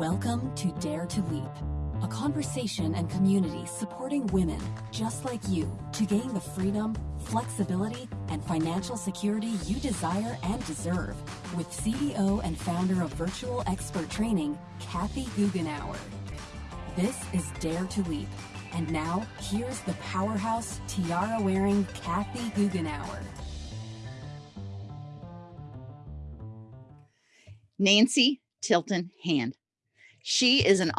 Welcome to Dare to Leap, a conversation and community supporting women just like you to gain the freedom, flexibility, and financial security you desire and deserve with CEO and founder of Virtual Expert Training, Kathy Goughenour. This is Dare to Leap. And now, here's the powerhouse, tiara-wearing Kathy Goughenour. Nancy Tilton Hand. She is an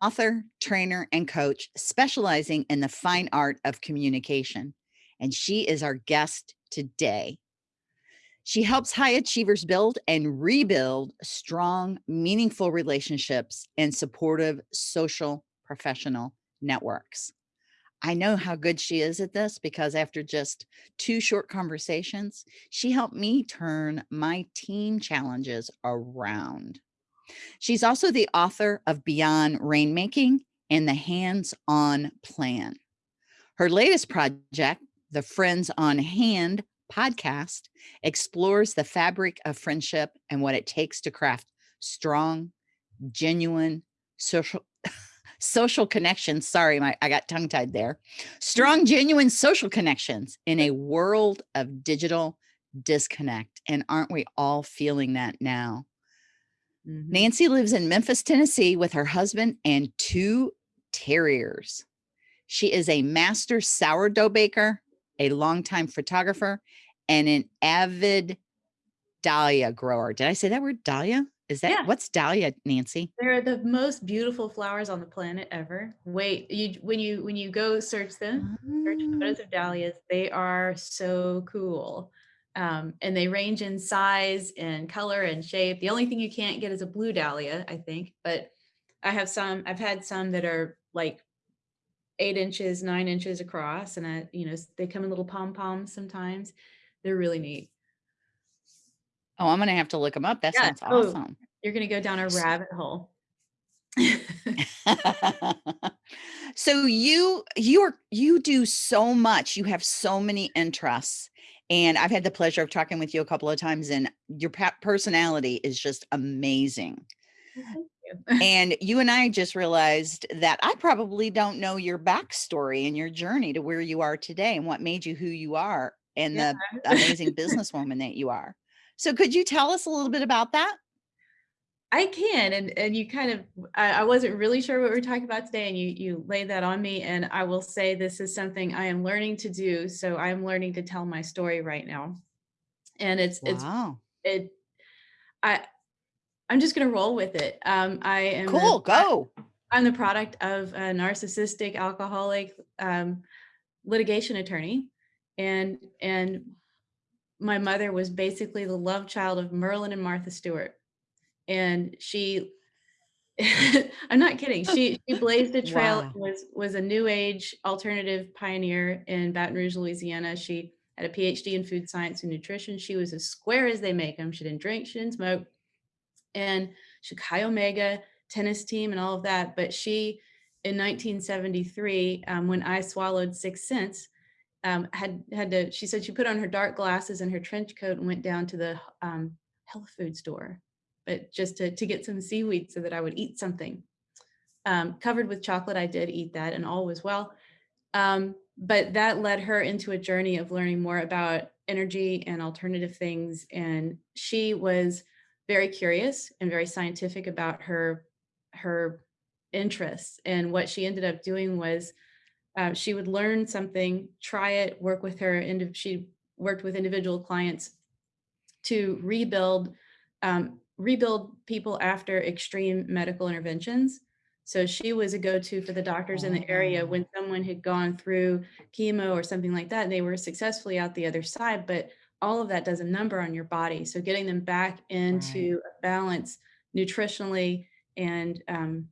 author, trainer, and coach specializing in the fine art of communication. And she is our guest today. She helps high achievers build and rebuild strong, meaningful relationships and supportive social professional networks. I know how good she is at this because after just two short conversations, she helped me turn my team challenges around. She's also the author of Beyond Rainmaking and the Hands On Plan. Her latest project, the Friends on Hand podcast, explores the fabric of friendship and what it takes to craft strong, genuine, social social connections. Sorry, my I got tongue tied there. Mm. Strong, genuine social connections in a world of digital disconnect. And aren't we all feeling that now? Mm -hmm. Nancy lives in Memphis, Tennessee with her husband and two terriers. She is a master sourdough baker, a longtime photographer, and an avid dahlia grower. Did I say that word dahlia? Is that yeah. what's dahlia, Nancy? They're the most beautiful flowers on the planet ever. Wait, you when you when you go search them, search photos of dahlias, they are so cool. Um, and they range in size and color and shape. The only thing you can't get is a blue dahlia, I think. But I have some. I've had some that are like eight inches, nine inches across, and I, you know, they come in little pom poms sometimes. They're really neat. Oh, I'm gonna have to look them up. That yeah. sounds oh, awesome. Oh, you're gonna go down a rabbit hole. so you you are you do so much. You have so many interests. And I've had the pleasure of talking with you a couple of times and your personality is just amazing. and you and I just realized that I probably don't know your backstory and your journey to where you are today and what made you who you are and yeah. the amazing businesswoman that you are. So could you tell us a little bit about that? I can, and and you kind of, I, I, wasn't really sure what we are talking about today, and you you laid that on me, and I will say this is something I am learning to do. So I am learning to tell my story right now, and it's wow. it's it, I, I'm just gonna roll with it. Um, I am cool. The, go. I'm the product of a narcissistic, alcoholic, um, litigation attorney, and and my mother was basically the love child of Merlin and Martha Stewart and she I'm not kidding. She she blazed a trail wow. was was a new age alternative pioneer in Baton Rouge, Louisiana. She had a PhD in food science and nutrition. She was as square as they make them. She didn't drink, she didn't smoke. And she Chi Omega tennis team and all of that. But she in 1973, um, when I swallowed six cents, um, had had to, she said she put on her dark glasses and her trench coat and went down to the um, health food store but just to, to get some seaweed so that I would eat something. Um, covered with chocolate, I did eat that and all was well. Um, but that led her into a journey of learning more about energy and alternative things. And she was very curious and very scientific about her, her interests. And what she ended up doing was uh, she would learn something, try it, work with her, and she worked with individual clients to rebuild um, rebuild people after extreme medical interventions. So she was a go-to for the doctors in the area when oh. someone had gone through chemo or something like that, they were successfully out the other side, but all of that does a number on your body. So getting them back into right. balance nutritionally and um,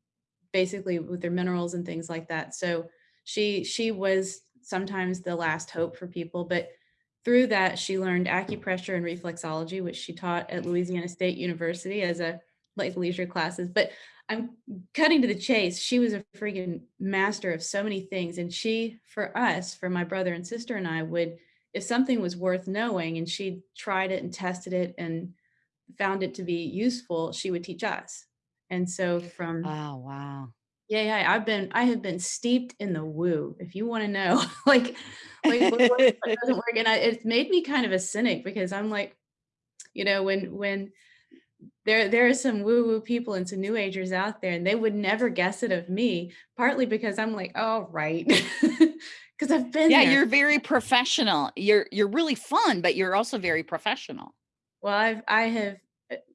basically with their minerals and things like that. So she she was sometimes the last hope for people, but through that, she learned acupressure and reflexology, which she taught at Louisiana State University as a like leisure classes. But I'm cutting to the chase. She was a freaking master of so many things. And she, for us, for my brother and sister and I would, if something was worth knowing and she tried it and tested it and found it to be useful, she would teach us. And so from Oh, wow. Yeah, yeah, I've been I have been steeped in the woo, if you wanna know, like like what what doesn't work, and I it's made me kind of a cynic because I'm like, you know, when when there there are some woo-woo people and some new agers out there, and they would never guess it of me, partly because I'm like, "Oh, right," because I've been Yeah, there. you're very professional. You're you're really fun, but you're also very professional. Well, I've I have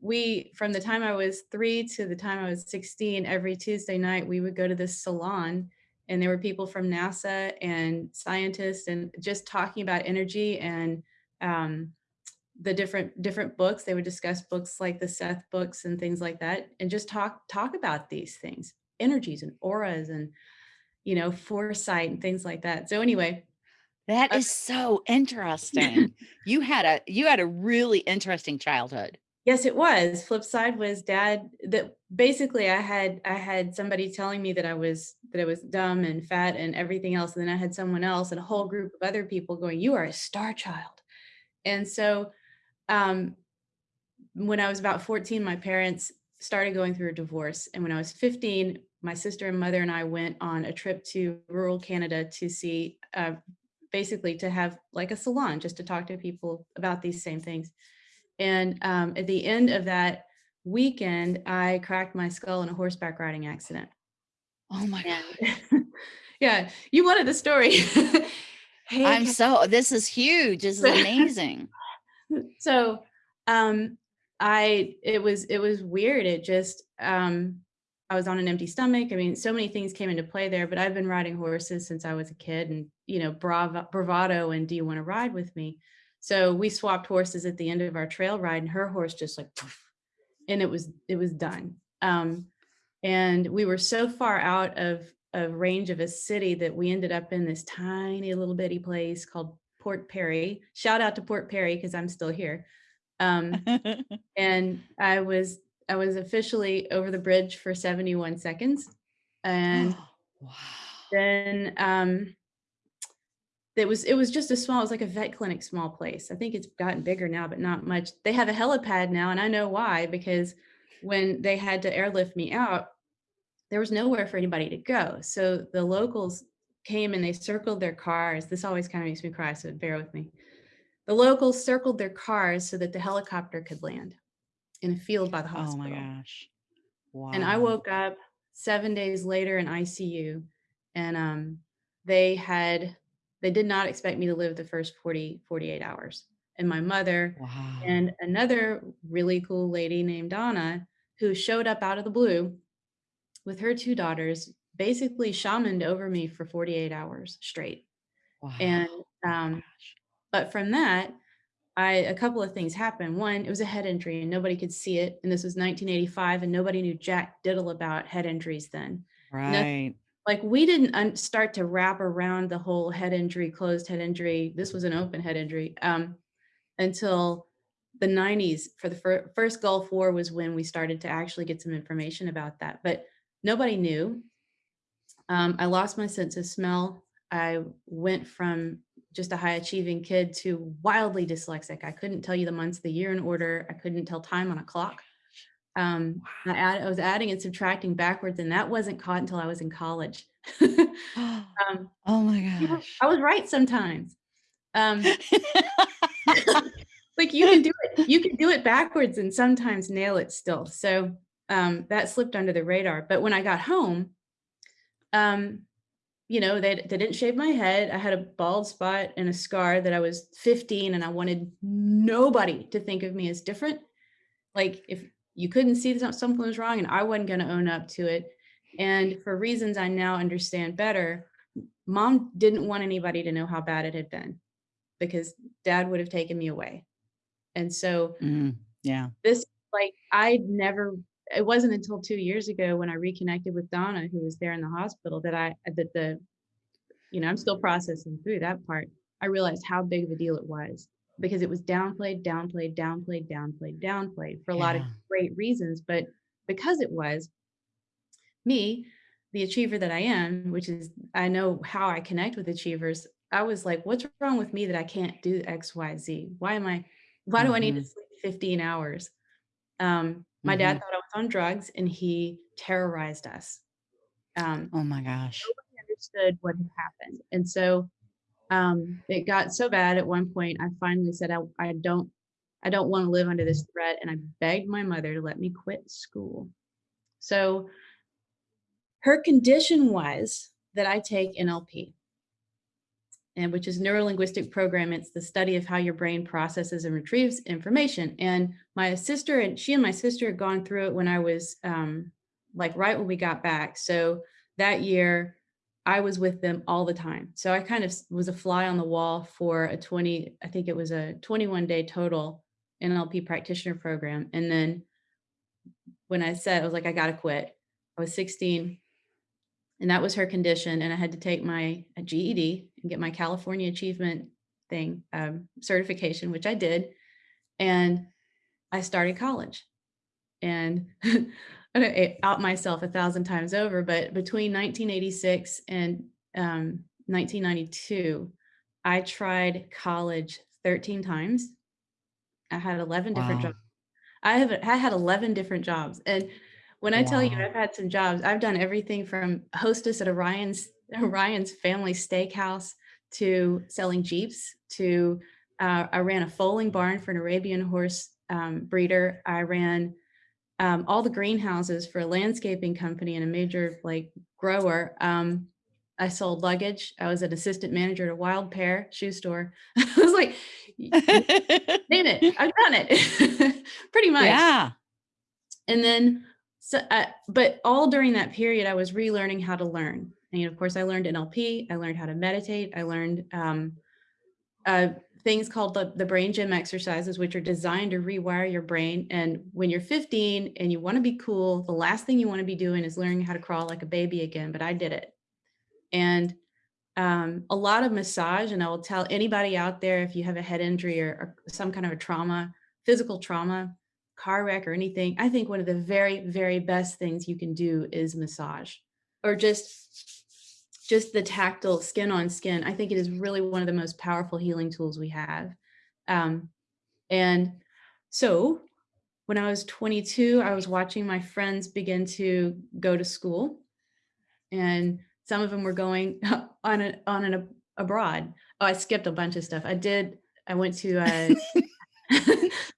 we from the time I was 3 to the time I was 16, every Tuesday night, we would go to this salon, and there were people from NASA and scientists and just talking about energy and, um, the different different books. They would discuss books like the Seth books and things like that, and just talk talk about these things, energies and auras and, you know, foresight and things like that. So anyway, That uh so interesting. You had a you had a really interesting childhood. Yes, it was. Flip side was dad that basically I had I had somebody telling me that I was that I was dumb and fat and everything else, and then I had someone else and a whole group of other people going, "You are a star child." And so, um, when I was about 14, my parents started going through a divorce, and when I was 15, my sister and mother and I went on a trip to rural Canada to see, uh, basically to have like a salon just to talk to people about these same things. And, um, at the end of that weekend, I cracked my skull in a horseback riding accident. Oh my God. Yeah, you wanted the story. Hey, I'm so this is huge. This is amazing. So, um, I it was it was weird. It just, um I was on an empty stomach. I mean, so many things came into play there, but I've been riding horses since I was a kid and, you know, brava bravado and do you wanna ride with me? So we swapped horses at the end of our trail ride and her horse just like poof, and it was it was done. Um, and we were so far out of of range of a city that we ended up in this tiny little bitty place called Port Perry. Shout out to Port Perry because I'm still here. Um, and I was I was officially over the bridge for 71 seconds. And Wow. then um it was it was just a small, it was like a vet clinic small place. I think it's gotten bigger now, but not much. They have a helipad now, and I know why, because when they had to airlift me out, there was nowhere for anybody to go. So the locals came and they circled their cars. This always kind of makes me cry, so bear with me. The locals circled their cars so that the helicopter could land in a field by the hospital. Oh my gosh. And I woke up 7 days later in ICU, and, um, they had they did not expect me to live the first 40 48 hours. And my mother Wow. and another really cool lady named Donna, who showed up out of the blue with her 2 daughters, basically shamaned over me for 48 hours straight. Wow. And, um, but from that, I a couple of things happened. One, it was a head injury and nobody could see it, and this was 1985 and nobody knew jack diddle about head injuries then. Right. Like, we didn't start to wrap around the whole head injury, closed head injury, this was an open head injury, um, until the 90s for the fir first Gulf War was when we started to actually get some information about that, but nobody knew. Um, I lost my sense of smell. I went from just a high achieving kid to wildly dyslexic. I couldn't tell you the months the year in order. I couldn't tell time on a clock. Um, I add I was adding and subtracting backwards, and that wasn't caught until I was in college. Um, Oh my gosh. I was right sometimes. Um like, you can do it you can do it backwards and sometimes nail it still. So, um, that slipped under the radar, but when I got home, um, you know, they they didn't shave my head. I had a bald spot and a scar that I was 15 and I wanted nobody to think of me as different. Like, if you couldn't see that something was wrong and I wasn't gonna own up to it. And for reasons I now understand better, mom didn't want anybody to know how bad it had been because dad would have taken me away. And so Mm, yeah. this like, I'd never it wasn't until 2 years ago when I reconnected with Donna, who was there in the hospital, that I that the you know, I'm still processing through that part. I realized how big of a deal it was because it was downplayed, downplayed, downplayed, downplayed, downplayed for a lot of great reasons, but because it was me, the achiever that I am, which is I know how I connect with achievers, I was like, "What's wrong with me that I can't do X, Y, Z? Why am I why do I need to Mhm. sleep 15 hours?" Um, my dad Mhm. thought I was on drugs and he terrorized us. Um, Oh my gosh. nobody understood what had happened. And so um, it got so bad at one point, I finally said, I, I don't, I don't want to live under this threat. And I begged my mother to let me quit school. So her condition was that I take NLP, and which is neuro-linguistic program. It's the study of how your brain processes and retrieves information. And my sister and she and my sister had gone through it when I was um, like right when we got back. So that year I was with them all the time. So I kind of was a fly on the wall for a 20, I think it was a 21 day total NLP practitioner program. And then when I said, I was like, I got to quit. I was 16 and that was her condition. And I had to take my GED and get my California achievement thing um, certification, which I did. And I started college and out myself a thousand times over, but between 1986 and um, 1992, I tried college 13 times. I had 11 different Wow. jobs. I have I had 11 different jobs. And when I tell you I've had some jobs, I've done everything from hostess at Orion's Orion's family steakhouse to selling Jeeps to uh, I ran a foaling barn for an Arabian horse um, breeder. I ran um, all the greenhouses for a landscaping company and a major like grower. Um, I sold luggage. I was an assistant manager at a Wild Pair shoe store. I was like, name it, I've done it pretty much. yeah. And then, so, uh, but all during that period, I was relearning how to learn. And of course, I learned NLP. I learned how to meditate. I learned um, uh, things called the, the brain gym exercises, which are designed to rewire your brain. And when you're 15 and you want to be cool, the last thing you want to be doing is learning how to crawl like a baby again. But I did it. And um, a lot of massage. And I will tell anybody out there if you have a head injury or, or some kind of a trauma, physical trauma, car wreck or anything, I think one of the very, very best things you can do is massage or just just the tactile skin on skin. I think it is really one of the most powerful healing tools we have. Um, and so when I was 22, I was watching my friends begin to go to school and some of them were going on a, on an ab- abroad. Oh, I skipped a bunch of stuff. I did. I went to, uh,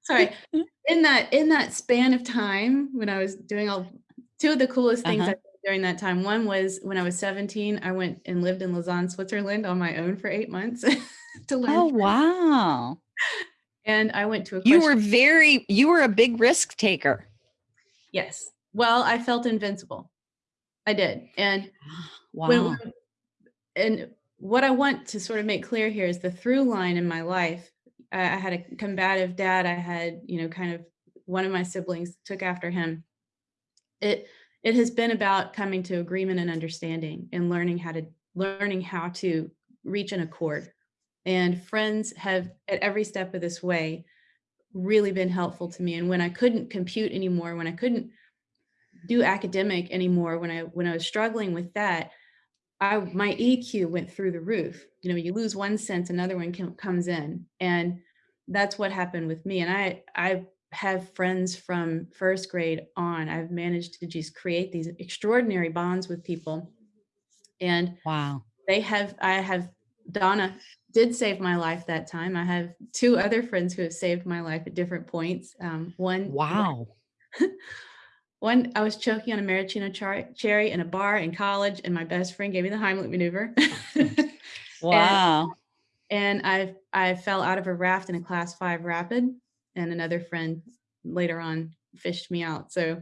sorry, in that, in that span of time when I was doing all, two of the coolest things Uh-huh. During that time. One was when I was 17, I went and lived in Lausanne, Switzerland on my own for eight months to learn. Oh wow. And I went to a You were very you were a big risk taker. yes. Well, I felt invincible. I did. And Wow. when- and what I want to sort of make clear here is the through line in my life. I, I had a combative dad. I had, you know, kind of one of my siblings took after him. It it has been about coming to agreement and understanding and learning how to learning how to reach an accord. And friends have at every step of this way really been helpful to me. And when I couldn't compute anymore, when I couldn't do academic anymore, when I when I was struggling with that, I my EQ went through the roof. You know, you lose one sense, another one com- comes in, and that's what happened with me. And I I have friends from first grade on. I've managed to just create these extraordinary bonds with people, and wow. they have. I have Donna did save my life that time. I have two other friends who have saved my life at different points. Um, one Wow. one, I was choking on a maraschino cherry in a bar in college, and my best friend gave me the Heimlich maneuver. Wow. and I I fell out of a raft in a class five rapid, and another friend later on fished me out. So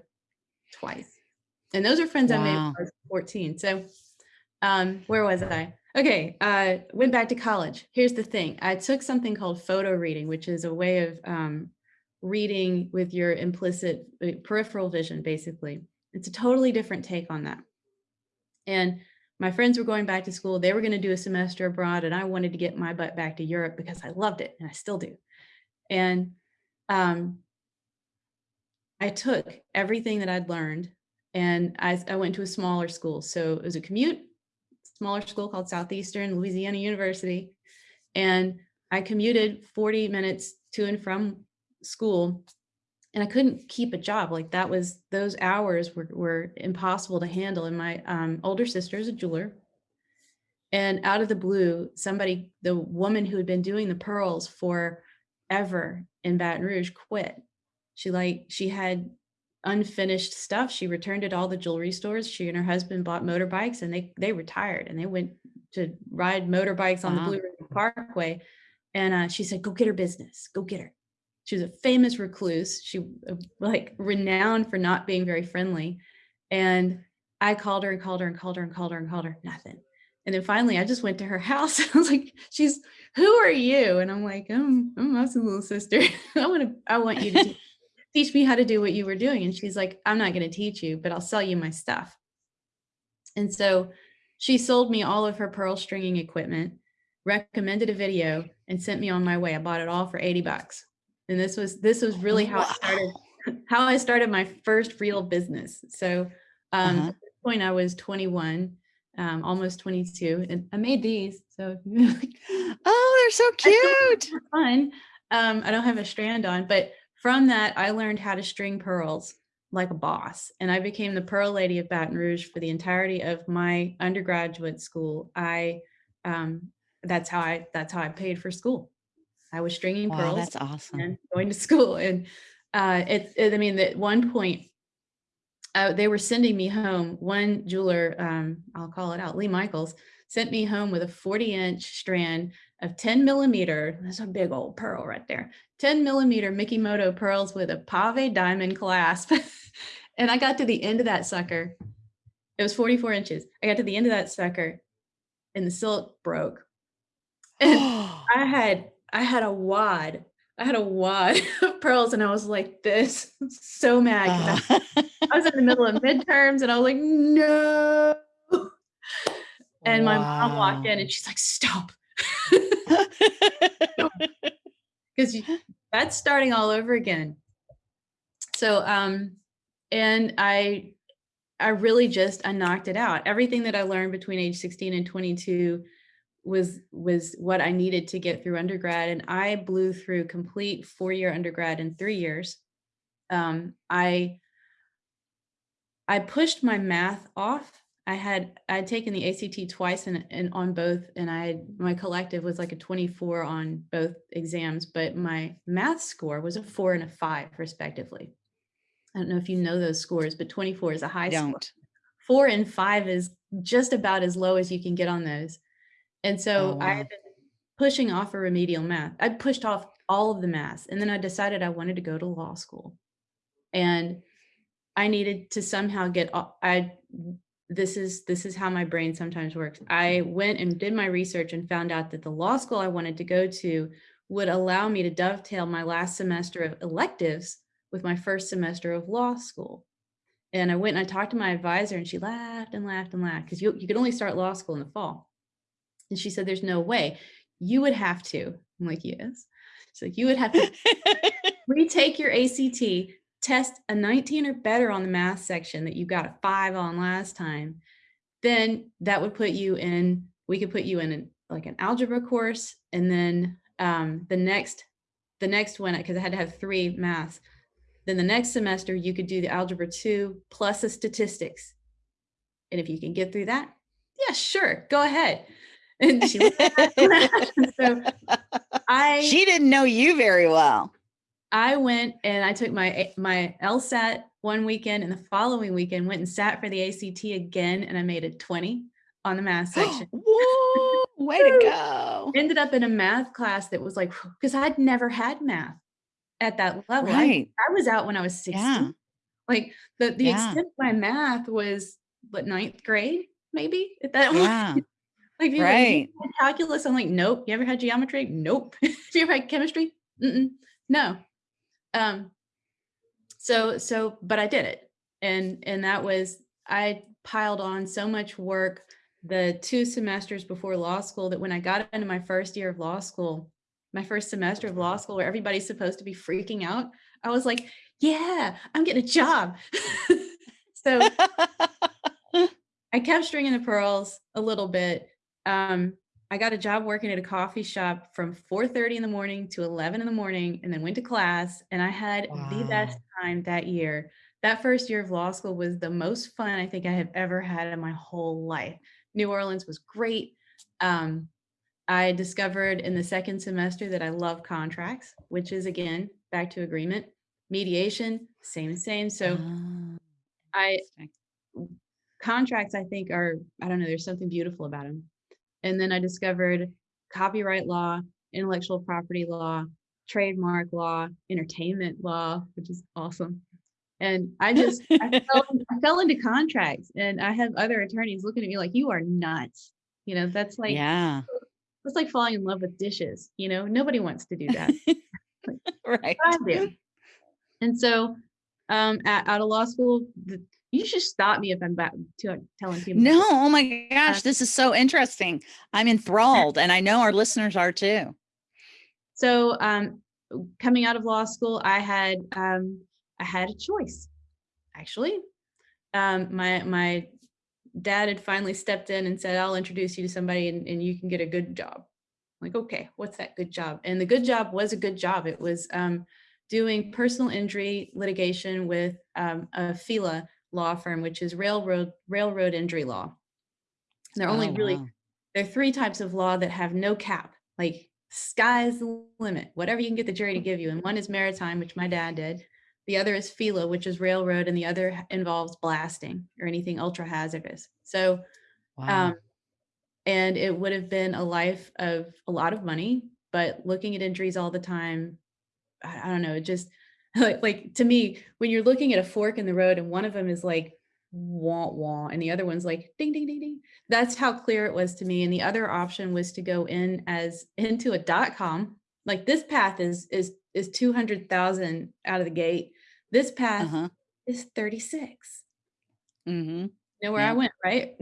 twice, and those are friends I made when I was 14. So um, where was I? Okay, uh, went back to college. Here's the thing: I took something called photo reading, which is a way of um, reading with your implicit uh, peripheral vision, basically. It's a totally different take on that. And my friends were going back to school. They were going to do a semester abroad, and I wanted to get my butt back to Europe because I loved it, and I still do. And um, I took everything that I'd learned, and I, I went to a smaller school. So it was a commute, smaller school called Southeastern Louisiana University, and I commuted 40 minutes to and from school and I couldn't keep a job. Like that was, those hours were, were impossible to handle. And my um, older sister is a jeweler. And out of the blue, somebody, the woman who had been doing the pearls for ever in Baton Rouge quit. She like, she had unfinished stuff. She returned it all the jewelry stores. She and her husband bought motorbikes and they, they retired and they went to ride motorbikes on Wow. the Blue Ridge Parkway. And uh, she said, go get her business, go get her. She was a famous recluse. She uh, like renowned for not being very friendly. And I called her and called her and called her and called her and called her, nothing. And then finally I just went to her house. I was like, she's, who are you? And I'm like, I'm, I'm Mous's little sister. I want to, I want you to teach, teach me how to do what you were doing. And she's like, I'm not going to teach you, but I'll sell you my stuff. And so she sold me all of her pearl stringing equipment, recommended a video and sent me on my way. I bought it all for 80 bucks. And this was, this was really how I started, how I started my first real business. So um, Uh-huh. at this point I was 21, um, almost 22 and I made these. So Oh, they're so cute. fun. Um, I don't have a strand on, but from that, I learned how to string pearls like a boss. And I became the pearl lady of Baton Rouge for the entirety of my undergraduate school. I, um, that's how I, that's how I paid for school. I was stringing Wow, pearls that's awesome. and going to school. And uh, it, it, I mean, at one point, uh, they were sending me home. One jeweler, um, I'll call it out, Lee Michaels, sent me home with a 40 inch strand of 10 millimeter. That's a big old pearl right there. 10 millimeter Mikimoto pearls with a pave diamond clasp. and I got to the end of that sucker. It was 44 inches. I got to the end of that sucker and the silk broke. And I had I had a wad. I had a wad of pearls and I was like this so mad 'cause I, I was in the middle of midterms and I was like no. And my mom walked in and she's like stop because that's starting all over again. So um and I I really just I knocked it out. Everything that I learned between age 16 and 22 was was what I needed to get through undergrad and I blew through complete four-year undergrad in 3 years. Um I I pushed my math off. I had I'd taken the ACT twice and, and on both and I had my collective was like a 24 on both exams, but my math score was a 4 and a 5 respectively. I don't know if you know those scores, but 24 is a high score don't. four and five is just about as low as you can get on those. And so Oh, I wow. had been pushing off a remedial math. I pushed off all of the math and then I decided I wanted to go to law school. And I needed to somehow get I, this is this is how my brain sometimes works. I went and did my research and found out that the law school I wanted to go to would allow me to dovetail my last semester of electives with my first semester of law school. And I went and I talked to my advisor and she laughed and laughed and laughed because you, you could only start law school in the fall. And she said, there's no way you would have to. I'm like, yes. She's like, you would have to retake your ACT, test a 19 or better on the math section that you got a five on last time. Then that would put you in, we could put you in an, like an algebra course. And then um, the next, the next one, because I had to have three math. then the next semester you could do the algebra two plus a statistics. And if you can get through that, yeah, sure, go ahead. And she and so I she didn't know you very well. I went and I took my my LSAT one weekend and the following weekend went and sat for the ACT again and I made a 20 on the math section. Whoa, way to go. Ended up in a math class that was like because I'd never had math at that level. I- Right. I, was out when I was 16. Yeah. Like the the Yeah. extent of my math was what ninth grade, maybe at that Yeah. Like people are like, "You Right. had calculus. I'm like, nope. You ever had geometry? Nope. You ever had chemistry? Mm-mm. No. Um. So so, but I did it, and and that was I piled on so much work the two semesters before law school that when I got into my first year of law school, my first semester of law school where everybody's supposed to be freaking out, I was like, yeah, I'm getting a job. so I kept stringing the pearls a little bit. Um, I got a job working at a coffee shop from 4:30 in the morning to 11 in the morning and then went to class and I had the best time that year. That first year of law school was the most fun I think I have ever had in my whole life. New Orleans was great. Um, I discovered in the second semester that I love contracts, which is again, back to agreement, mediation, same, same. So Oh, I contracts I think are, I don't know, there's something beautiful about them. And then I discovered copyright law, intellectual property law, trademark law, entertainment law, which is awesome. And I just I fell, I fell into contracts and I have other attorneys looking at me like you are nuts. You know, that's like Yeah. that's like falling in love with dishes, you know, nobody wants to do that. Right. And so um at, out of law school, the, you should stop me if I'm back to telling people. No, oh my gosh, this is so interesting. I'm enthralled and I know our listeners are too. So um, coming out of law school, I had um, I had a choice. Actually, um, my my dad had finally stepped in and said, "I'll introduce you to somebody, and, and you can get a good job." I'm like, okay, what's that good job? And the good job was a good job. It was um, doing personal injury litigation with um, a FELA law firm, which is railroad railroad injury law. There are Oh, only really wow. there are three types of law that have no cap, like sky's the limit, whatever you can get the jury to give you. And one is maritime, which my dad did. The other is FELA, which is railroad, and the other involves blasting or anything ultra hazardous. So, um, Wow. and it would have been a life of a lot of money, but looking at injuries all the time, I, I don't know, it just like, like to me, when you're looking at a fork in the road and one of them is like wah wah and the other one's like ding ding ding ding. That's how clear it was to me. And the other option was to go in as into a dot com. Like this path is is is 200,000 out of the gate. This path Uh-huh. is 36. Mm-hmm. You know where I went, right?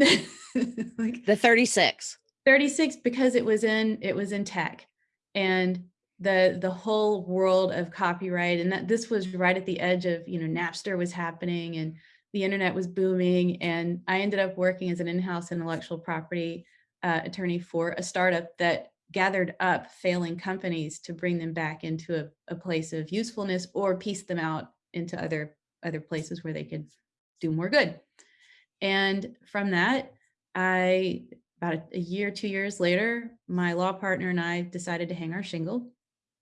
like The 36. 36 because it was in it was in tech and the the whole world of copyright and that this was right at the edge of you know Napster was happening and the internet was booming and I ended up working as an in-house intellectual property uh, attorney for a startup that gathered up failing companies to bring them back into a, a place of usefulness or piece them out into other other places where they could do more good and from that I about a, a year, two years later, my law partner and I decided to hang our shingle.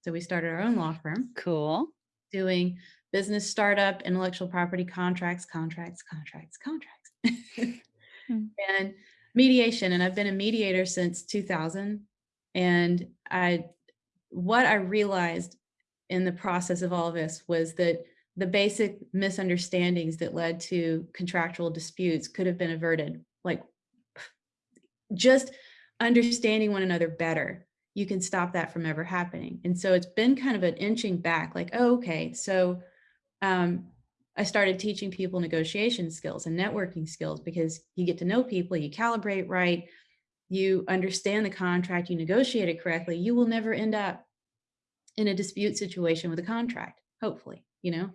So we started our own law firm Cool. doing business startup, intellectual property contracts, contracts, contracts, contracts, Hmm. and mediation. And I've been a mediator since 2000. And I, what I realized in the process of all of this was that the basic misunderstandings that led to contractual disputes could have been averted. Like just understanding one another better, you can stop that from ever happening. And so it's been kind of an inching back, like, oh, okay, so um, I started teaching people negotiation skills and networking skills because you get to know people, you calibrate right, you understand the contract, you negotiate it correctly, you will never end up in a dispute situation with a contract, hopefully, you know,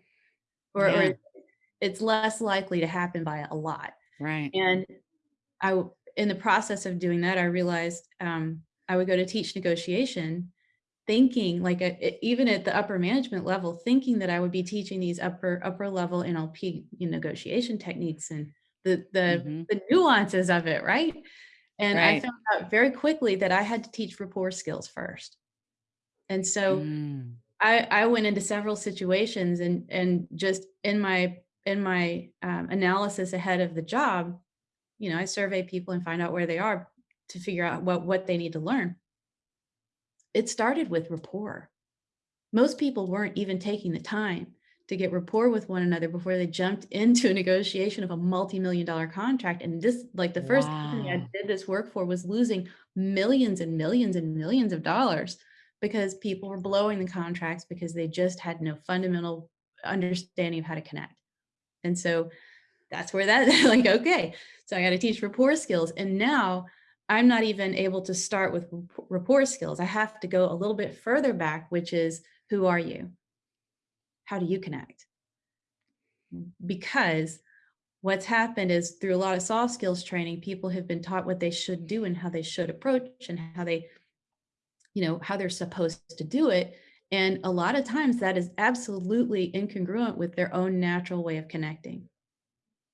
or, Yeah. or it's less likely to happen by a lot. Right. And I, in the process of doing that, I realized um, I would go to teach negotiation, thinking like a, even at the upper management level, thinking that I would be teaching these upper upper level NLP negotiation techniques and the the Mhm. the nuances of it, right? And I found out very quickly that I had to teach rapport skills first. And so Mm. I, I went into several situations and and just in my in my um, analysis ahead of the job, you know, I survey people and find out where they are to figure out what what they need to learn. It started with rapport. Most people weren't even taking the time to get rapport with one another before they jumped into a negotiation of a multi-million dollar contract. And this, like the first company I did this work for was losing millions and millions and millions of dollars because people were blowing the contracts because they just had no fundamental understanding of how to connect. And so that's where that like okay so i got to teach rapport skills and now i'm not even able to start with rap- rapport skills i have to go a little bit further back which is who are you how do you connect because what's happened is through a lot of soft skills training, people have been taught what they should do and how they should approach and how they, you know, how they're supposed to do it. And a lot of times that is absolutely incongruent with their own natural way of connecting.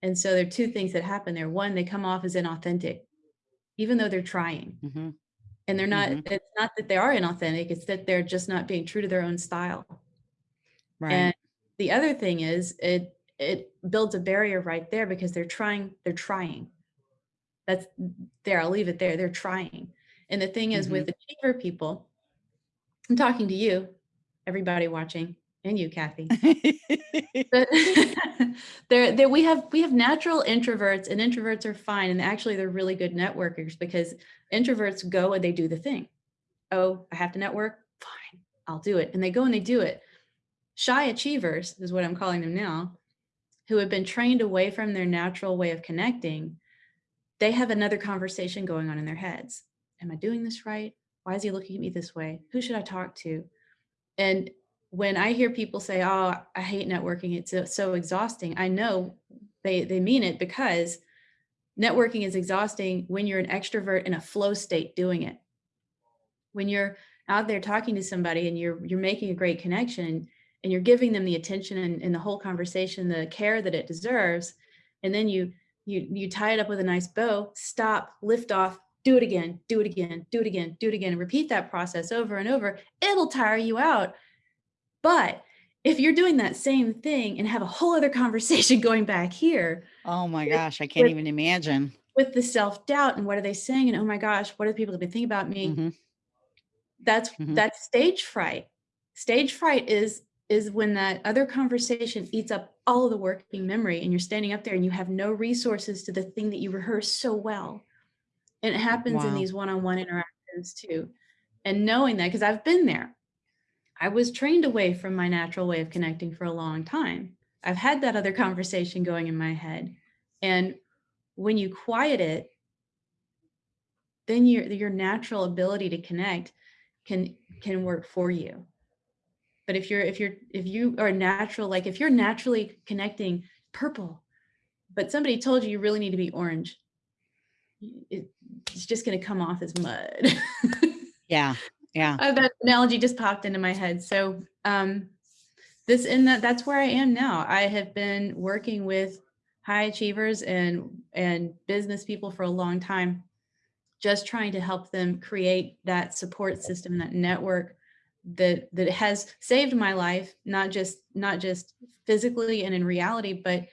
And so there are two things that happen there. One, they come off as inauthentic, even though they're trying. Mhm. And they're not, Mhm. it's not that they are inauthentic, it's that they're just not being true to their own style. Right. And the other thing is it it builds a barrier right there because they're trying, they're trying. That's there, I'll leave it there. They're trying. And the thing is with achiever people, I'm talking to you, everybody watching, and you, Kathy. There, there we have we have natural introverts and introverts are fine. And actually they're really good networkers because introverts go and they do the thing. Oh, I have to network. Fine, I'll do it. And they go and they do it. Shy achievers is what I'm calling them now, who have been trained away from their natural way of connecting. They have another conversation going on in their heads. Am I doing this right? Why is he looking at me this way? Who should I talk to? And when I hear people say, "Oh, I hate networking. It's so, exhausting." I know they they mean it because networking is exhausting when you're an extrovert in a flow state doing it. When you're out there talking to somebody and you're you're making a great connection and you're giving them the attention and, and the whole conversation, the care that it deserves, and then you you you tie it up with a nice bow, stop, lift off, do it again, do it again, do it again, do it again, and repeat that process over and over. It'll tire you out but if you're doing that same thing and have a whole other conversation going back here oh my gosh, I can't with- even imagine. with the self-doubt and what are they saying and oh my gosh, what are people going to think about me? Mhm. That's Mhm. that's stage fright. Stage fright is is when that other conversation eats up all of the working memory and you're standing up there and you have no resources to the thing that you rehearsed so well. And it happens in these one-on-one interactions too. And knowing that, because I've been there, I was trained away from my natural way of connecting for a long time. I've had that other conversation going in my head. And when you quiet it, then your your natural ability to connect can can work for you. But if you're if you're if you are natural, like if you're naturally connecting purple, but somebody told you you really need to be orange, it, it's just going to come off as mud. Yeah. Yeah. Uh, that analogy just popped into my head. So um, this in that that's where I am now. I have been working with high achievers and and business people for a long time, just trying to help them create that support system, that network that that has saved my life, not just not just physically and in reality, but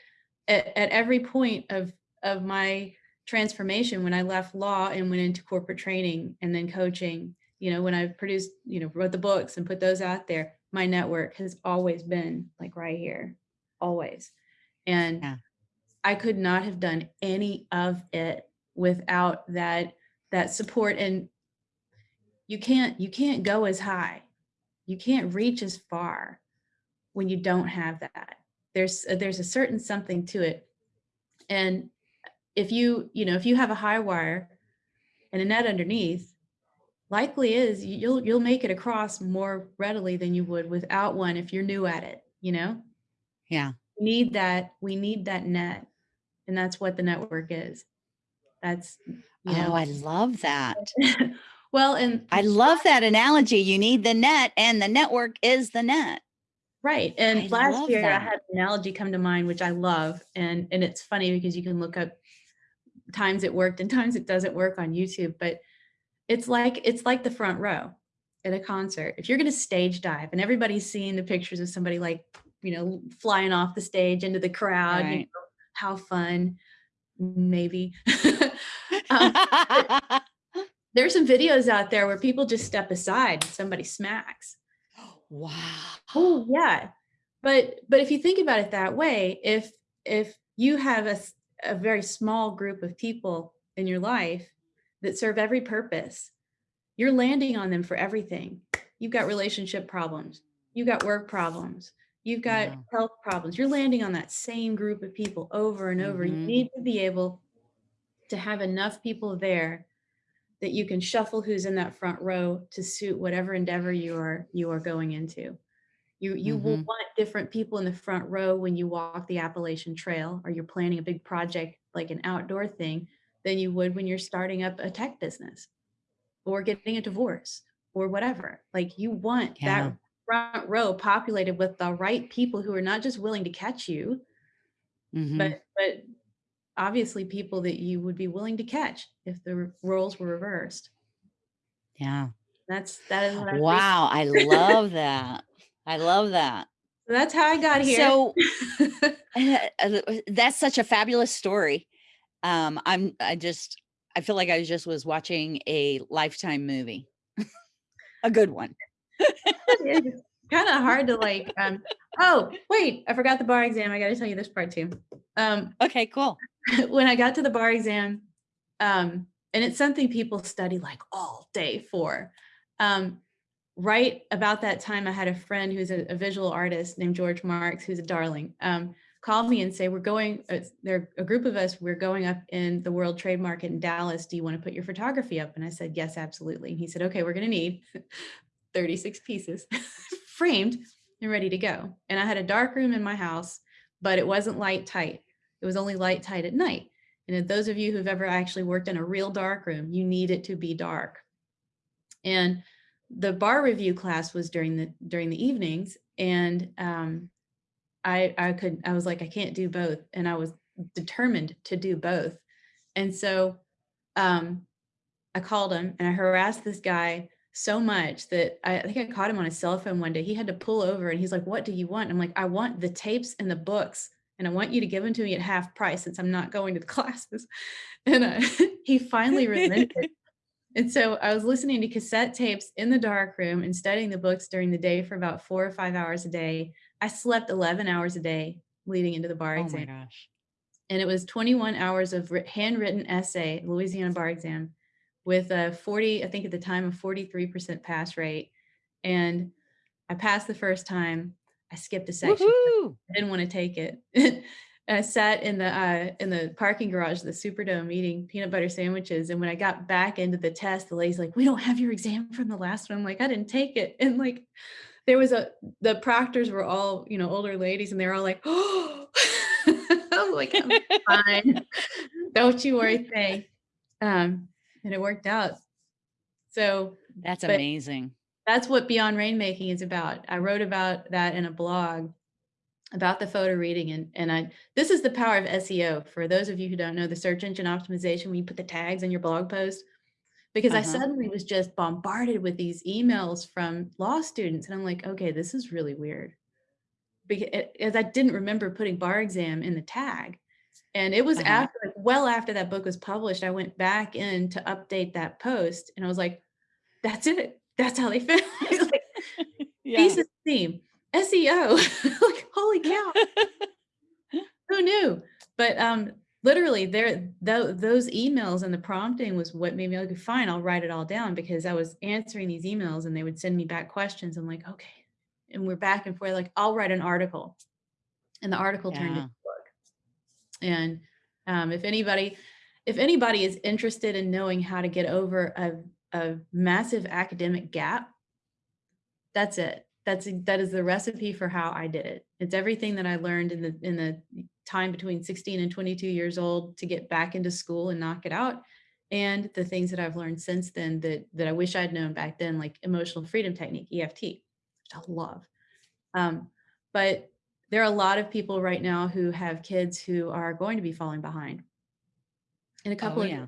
at, at every point of of my transformation when I left law and went into corporate training and then coaching you know, when I've produced, you know, wrote the books and put those out there, my network has always been like right here, always. And Yeah. I could not have done any of it without that that support and you can't you can't go as high. You can't reach as far when you don't have that. There's uh, there's a certain something to it. And if you, you know, if you have a high wire and a net underneath, likely is you'll you'll make it across more readily than you would without one if you're new at it you know Yeah. we need that we need that net and that's what the network is that's you Oh, know I love that. well and I love that analogy. You need the net and the network is the net. right and I last year i had an analogy come to mind which i love and and it's funny because you can look up times it worked and times it doesn't work on youtube but it's like it's like the front row at a concert if you're going to stage dive and everybody's seeing the pictures of somebody like you know flying off the stage into the crowd you know, how fun maybe um, there's some videos out there where people just step aside and somebody smacks wow. Oh yeah. But but if you think about it that way, if if you have a, a very small group of people in your life that serve every purpose, you're landing on them for everything. You've got relationship problems, you've got work problems, you've got Wow. health problems. You're landing on that same group of people over and over. You Mhm. need to be able to have enough people there that you can shuffle who's in that front row to suit whatever endeavor you are you are going into You you will Mhm. want different people in the front row when you walk the Appalachian Trail or you're planning a big project like an outdoor thing than you would when you're starting up a tech business or getting a divorce or whatever. Like you want Yeah. that front row populated with the right people who are not just willing to catch you, Mhm. but but obviously people that you would be willing to catch if the roles were reversed. Yeah. That's that is what I. Wow, I love that. I love that. That's how I got here. So, that's such a fabulous story. Um, I'm I just I feel like I just was watching a Lifetime movie. A good one. it's kind of hard to like um oh wait i forgot the bar exam i got to tell you this part too um Okay, cool. when i got to the bar exam um and it's something people study like all day for um right about that time i had a friend who's a, a visual artist named george marks who's a darling um call me and say we're going uh, there a group of us we're going up in the world trade market in dallas do you want to put your photography up and i said yes absolutely and he said okay we're going to need 36 pieces framed and ready to go. And I had a dark room in my house, but it wasn't light tight. It was only light tight at night. And those of you who've ever actually worked in a real dark room, you need it to be dark. And the bar review class was during the during the evenings, and um, I I could I was like I can't do both, and I was determined to do both. And so um, I called him and I harassed this guy so much that I, I think I caught him on his cell phone one day. He had to pull over and he's like, What do you want? I'm like, I want the tapes and the books and I want you to give them to me at half price since I'm not going to the classes. And uh, he finally relented. And so I was listening to cassette tapes in the dark room and studying the books during the day for about four or five hours a day. I slept 11 hours a day leading into the bar Oh exam my gosh. and it was 21 hours of handwritten essay, Louisiana bar exam, with a 40, I think at the time, a 43% pass rate. And I passed the first time. I skipped a section. I didn't want to take it. I sat in the uh, in the parking garage of the Superdome eating peanut butter sandwiches. And when I got back into the test, the lady's like, "We don't have your exam from the last one." I'm like, "I didn't take it." And like, there was a the proctors were all you know older ladies, and they were all like, "Oh," I was like, "I'm fine. Don't you worry, Faye." Um, and it worked out. So That's amazing. that's what Beyond Rainmaking is about. I wrote about that in a blog about the photo reading and and I this is the power of SEO for those of you who don't know the search engine optimization when you put the tags in your blog post because I Uh-huh. suddenly was just bombarded with these emails from law students and I'm like okay this is really weird because I didn't remember putting bar exam in the tag and it was Uh-huh. after like, well after that book was published I went back in to update that post and I was like that's it that's how they it. like, Yeah. thesis theme, SEO. like, holy cow, who knew? But um, literally, there tho- those emails and the prompting was what made me like, fine, I'll write it all down because I was answering these emails and they would send me back questions. I'm like, okay, and we're back and forth. Like, I'll write an article, and the article turned into Yeah. a book. And um, if anybody, if anybody is interested in knowing how to get over a a massive academic gap that's it that's that is the recipe for how i did it it's everything that i learned in the in the time between 16 and 22 years old to get back into school and knock it out and the things that i've learned since then that that i wish i'd known back then like emotional freedom technique eft which i love um, but there are a lot of people right now who have kids who are going to be falling behind in a couple Oh, of yeah.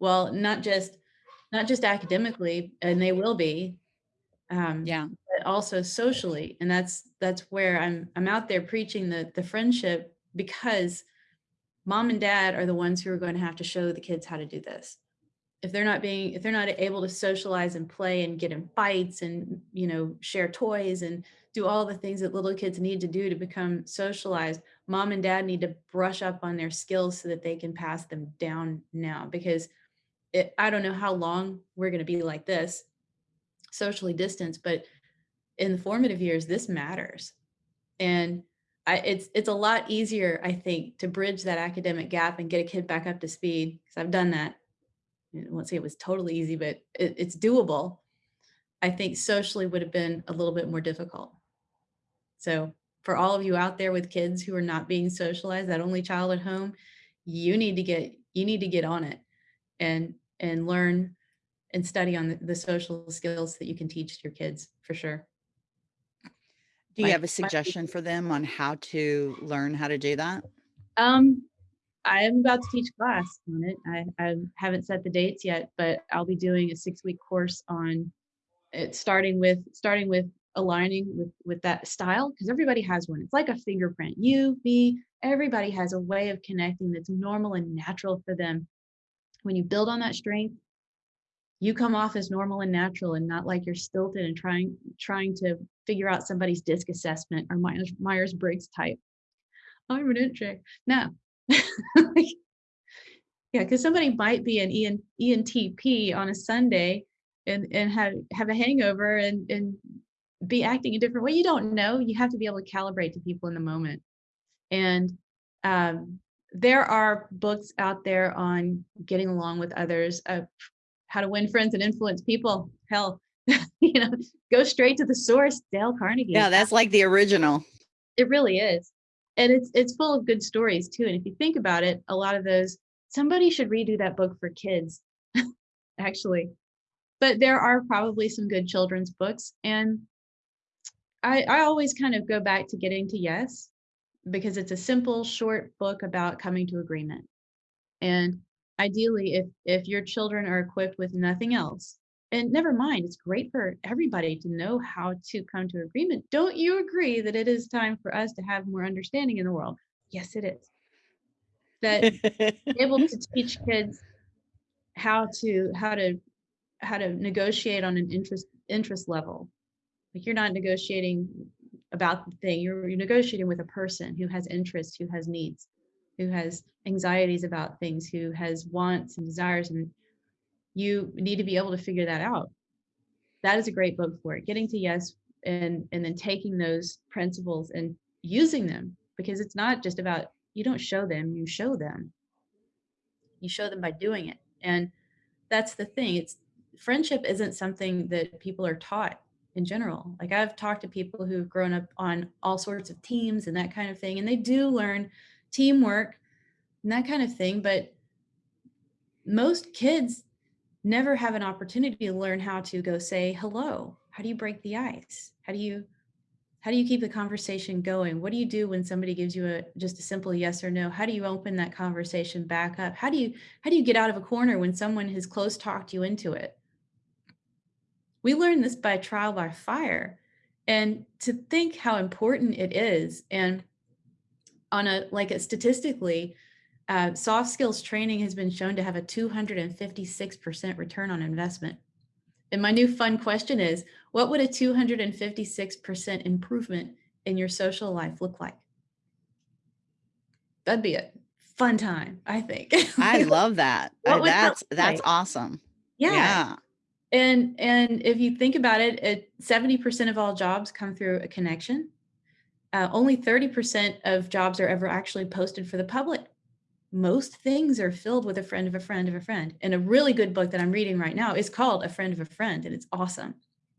well not just not just academically and they will be um, Yeah. but also socially and that's that's where i'm i'm out there preaching the the friendship because mom and dad are the ones who are going to have to show the kids how to do this. If they're not being if they're not able to socialize and play and get in fights and you know share toys and do all the things that little kids need to do to become socialized mom and dad need to brush up on their skills so that they can pass them down now. Because it, i don't know how long we're going to be like this socially distanced but in the formative years this matters. And I, it's it's a lot easier i think to bridge that academic gap and get a kid back up to speed because i've done that. I won't say it was totally easy but it, it's doable. I think socially would have been a little bit more difficult. So for all of you out there with kids who are not being socialized, that only child at home, you need to get you need to get on it and and learn and study on the, the social skills that you can teach your kids for sure. Do you have a suggestion for them on how to learn how to do that? Um, I am about to teach class on it. I, I haven't set the dates yet, but I'll be doing a six week course on it, starting with starting with aligning with with that style because everybody has one. It's like a fingerprint. You, me, everybody has a way of connecting that's normal and natural for them. When you build on that strength, you come off as normal and natural and not like you're stilted and trying trying to figure out somebody's disc assessment or Myers Briggs type. I'm an intro. No. yeah, because somebody might be an EN, ENTP on a Sunday and and have have a hangover and and be acting a different way. You don't know. You have to be able to calibrate to people in the moment. And um, there are books out there on getting along with others, how to win friends and influence people. Hell, you know, go straight to the source. Dale Carnegie. Yeah, that's like the original. It really is. And it's it's full of good stories too. And if you think about it, a lot of those somebody should redo that book for kids, actually. But there are probably some good children's books. And I I always kind of go back to getting to yes, because it's a simple, short book about coming to agreement. And ideally, if if your children are equipped with nothing else, and never mind, it's great for everybody to know how to come to agreement. Don't you agree that it is time for us to have more understanding in the world? Yes, it is. That able to teach kids how to how to how to negotiate on an interest interest level. Like you're not negotiating about the thing, you're, you're negotiating with a person who has interests, who has needs, who has anxieties about things, who has wants and desires and you need to be able to figure that out. That is a great book for it. Getting to yes and and then taking those principles and using them because it's not just about you don't show them, you show them. You show them by doing it. And that's the thing. It's friendship isn't something that people are taught in general. Like I've talked to people who've grown up on all sorts of teams and that kind of thing and they do learn teamwork and that kind of thing, but most kids never have an opportunity to learn how to go say hello. How do you break the ice? How do you how do you keep the conversation going? What do you do when somebody gives you a just a simple yes or no? How do you open that conversation back up? How do you how do you get out of a corner when someone has close talked you into it? We learn this by trial by fire. And to think how important it is and on a like a statistically uh, soft skills training has been shown to have a 256% return on investment. And my new fun question is, what would a 256% improvement in your social life look like? That'd be a fun time, I think. I love that. What would that that's that's like? awesome. yeah. Yeah. And and if you think about it, it 70% of all jobs come through a connection. Uh, only 30% of jobs are ever actually posted for the public most things are filled with a friend of a friend of a friend. And a really good book that I'm reading right now is called A Friend of a Friend, and it's awesome.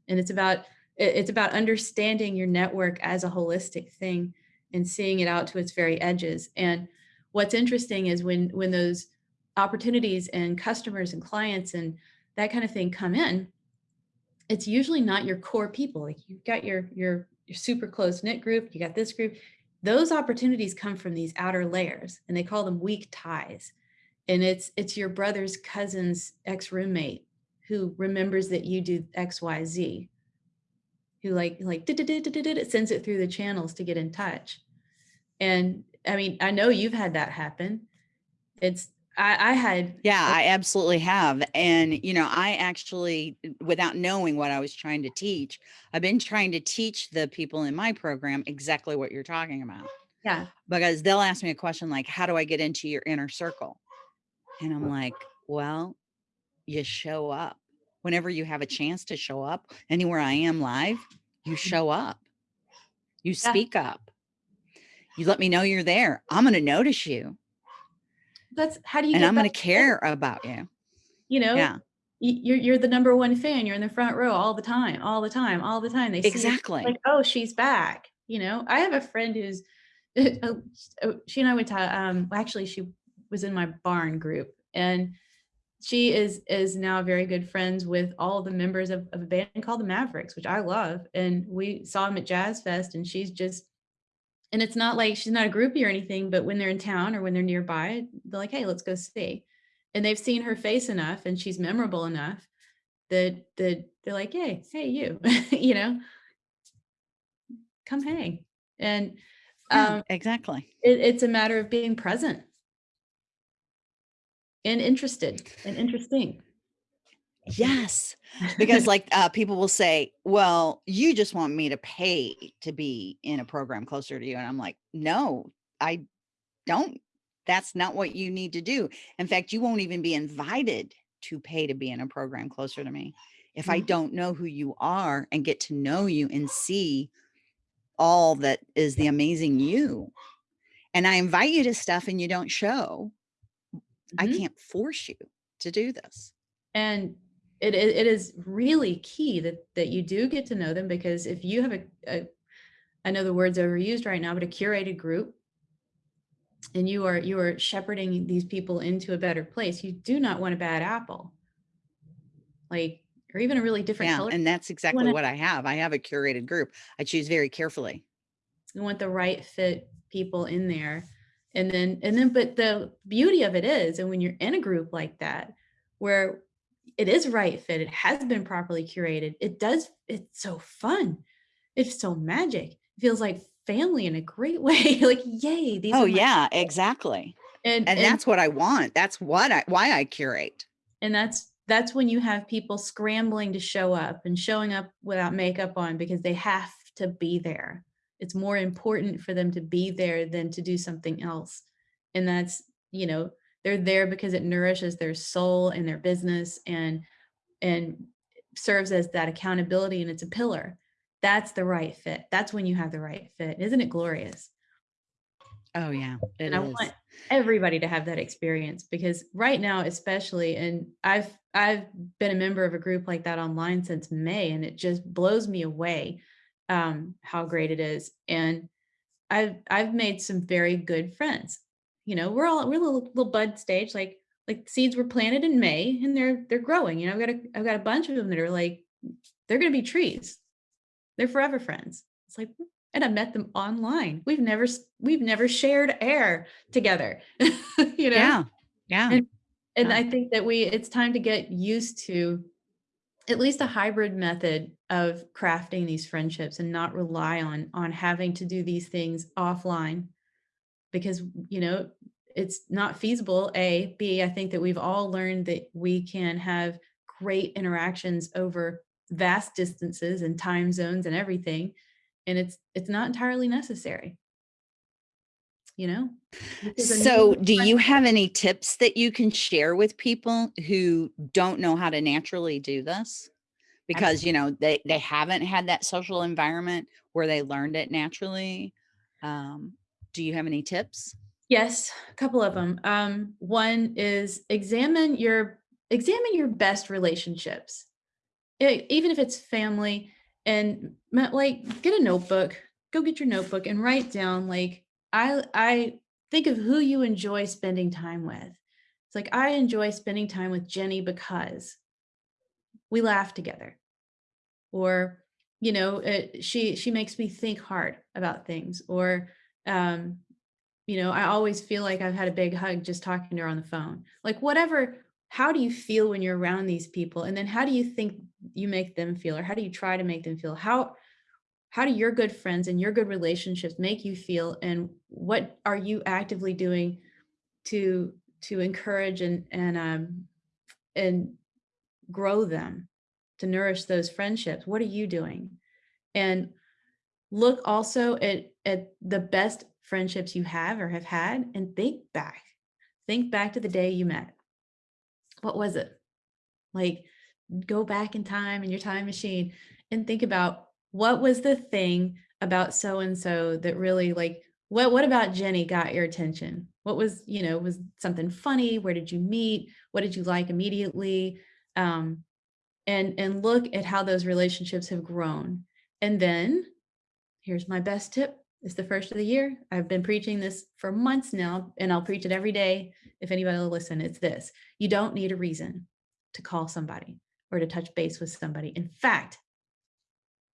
And it's about it's about understanding your network as a holistic thing and seeing it out to its very edges. And what's interesting is when when those opportunities and customers and clients and that kind of thing come in, it's usually not your core people. Like you've got your your your super close knit group, you got this group, those opportunities come from these outer layers and they call them weak ties. And it's it's your brother's cousin's ex-roommate who remembers that you do xyz who like like it sends it through the channels to get in touch. And i mean i know you've had that happen. It's i i had Yeah, I absolutely have. And, you know, I actually, without knowing what I was trying to teach, I've been trying to teach the people in my program exactly what you're talking about. yeah Because they'll ask me a question like, How do I get into your inner circle? And I'm like, Well, you show up. Whenever you have a mm. chance to show up, anywhere I am live, you mm. show up, you Yeah. speak up, you let me know you're there. I'm going to notice you that's how do you and get I'm going to care about you. you know Yeah, you're you're the number one fan you're in the front row all the time all the time all the time they you, exactly. like oh she's back You know, I have a friend who's, uh, uh, she and I went to, um, actually she was in my barn group and she is is now very good friends with all the members of, of a band called the Mavericks, which I love. And we saw them at Jazz Fest and she's just and it's not like she's not a groupie or anything, but when they're in town or when they're nearby, they're like, hey, let's go see. And they've seen her face enough and she's memorable enough that that they're like, hey, hey, you, you know, come hang. And um, exactly. it, it's a matter of being present and interested and interesting. Yes, because like uh, people will say, "Well, you just want me to pay to be in a program closer to you," and I'm like, "No, I don't. That's not what you need to do. In fact, you won't even be invited to pay to be in a program closer to me if I Mhm. don't know who you are and get to know you and see all that is the amazing you. And I invite you to stuff and you don't show. I Mhm. can't force you to do this." And it, it it is really key that that you do get to know them because if you have a, a I know the word's overused right now, but a curated group and you are you are shepherding these people into a better place, you do not want a bad apple, like or even a really different Yeah, color. and that's exactly what I have. I have a curated group. I choose very carefully. you want the right fit people in there. And then and then but the beauty of it is, and when you're in a group like that, where it is right fit, it has been properly curated, it does it's so fun. It's so magic. It feels like family in a great way. Like, yay, these Oh, yeah, exactly. And And and that's what I want. That's what I why I curate. and that's that's when you have people scrambling to show up and showing up without makeup on because they have to be there. It's more important for them to be there than to do something else. And that's, you know, they're there because it nourishes their soul and their business and and serves as that accountability and it's a pillar. That's the right fit. That's when you have the right fit. Isn't it glorious? Oh, yeah, it And I is. want everybody to have that experience because right now, especially, and I've I've been a member of a group like that online since May, and it just blows me away um, how great it is. And I've I've made some very good friends. You know, we're all we're a little little bud stage, like like seeds were planted in May and they're they're growing. You know, I've got a I've got a bunch of them that are like they're gonna be trees. They're forever friends. It's like, and I met them online. We've never we've never shared air together, you know? Yeah. Yeah. And and Yeah. I think that we it's time to get used to at least a hybrid method of crafting these friendships and not rely on on having to do these things offline because, you know, it's not feasible, A. B, I think that we've all learned that we can have great interactions over vast distances and time zones and everything, and it's it's not entirely necessary, you know? So, do you have any tips that you can share with people who don't know how to naturally do this? Because, you know, they they haven't had that social environment where they learned it naturally. Um, do you have any tips? Yes, a couple of them. Um, one is examine your examine your best relationships. E even if it's family and like, get a notebook, go get your notebook and write down, like, I I think of who you enjoy spending time with. It's like, "I enjoy spending time with Jenny because we laugh together," or, you know, eh, "She she makes me think hard about things," or, um, you know, "I always feel like I've had a big hug just talking to her on the phone." Like, whatever how do you feel when you're around these people? And then how do you think you make them feel, or how do you try to make them feel? How how do your good friends and your good relationships make you feel, and what are you actively doing to to encourage and and, um, and grow them, to nourish those friendships? What are you doing? And look also at at the best friendships you have or have had and think back. Think back to the day you met. What was it? Like, go back in time in your time machine and think about what was the thing about so and so that really like what what about Jenny got your attention? What was, you know, was something funny? Where did you meet? What did you like immediately? Um, and and look at how those relationships have grown. And then here's my best tip. It's the first of the year. I've been preaching this for months now, and I'll preach it every day. If anybody will listen, it's this you don't need a reason to call somebody or to touch base with somebody. In fact,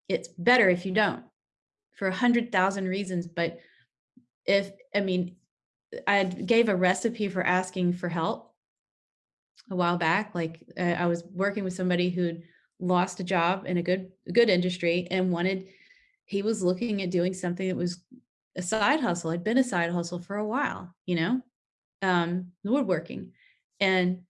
it's better if you don't for a hundred thousand reasons. But if, I mean, I gave a recipe for asking for help a while back. Like uh, I was working with somebody who'd lost a job in a good, good industry and wanted, he was looking at doing something that was a side hustle. Had been a side hustle for a while, you know, um, woodworking. And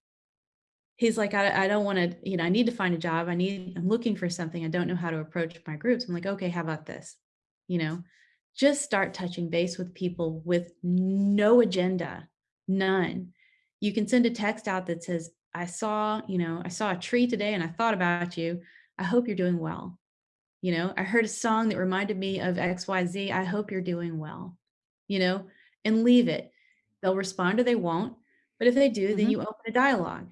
he's like, I, I don't want to, you know, I need to find a job. I need, I'm looking for something. I don't know how to approach my groups. I'm like, okay, how about this? You know, just start touching base with people with no agenda, none. You can send a text out that says, I saw, you know, I saw a tree today and I thought about you. I hope you're doing well. You know, I heard a song that reminded me of XYZ. I hope you're doing well, you know, and leave it. They'll respond or they won't. But if they do, mm-hmm. then you open a dialogue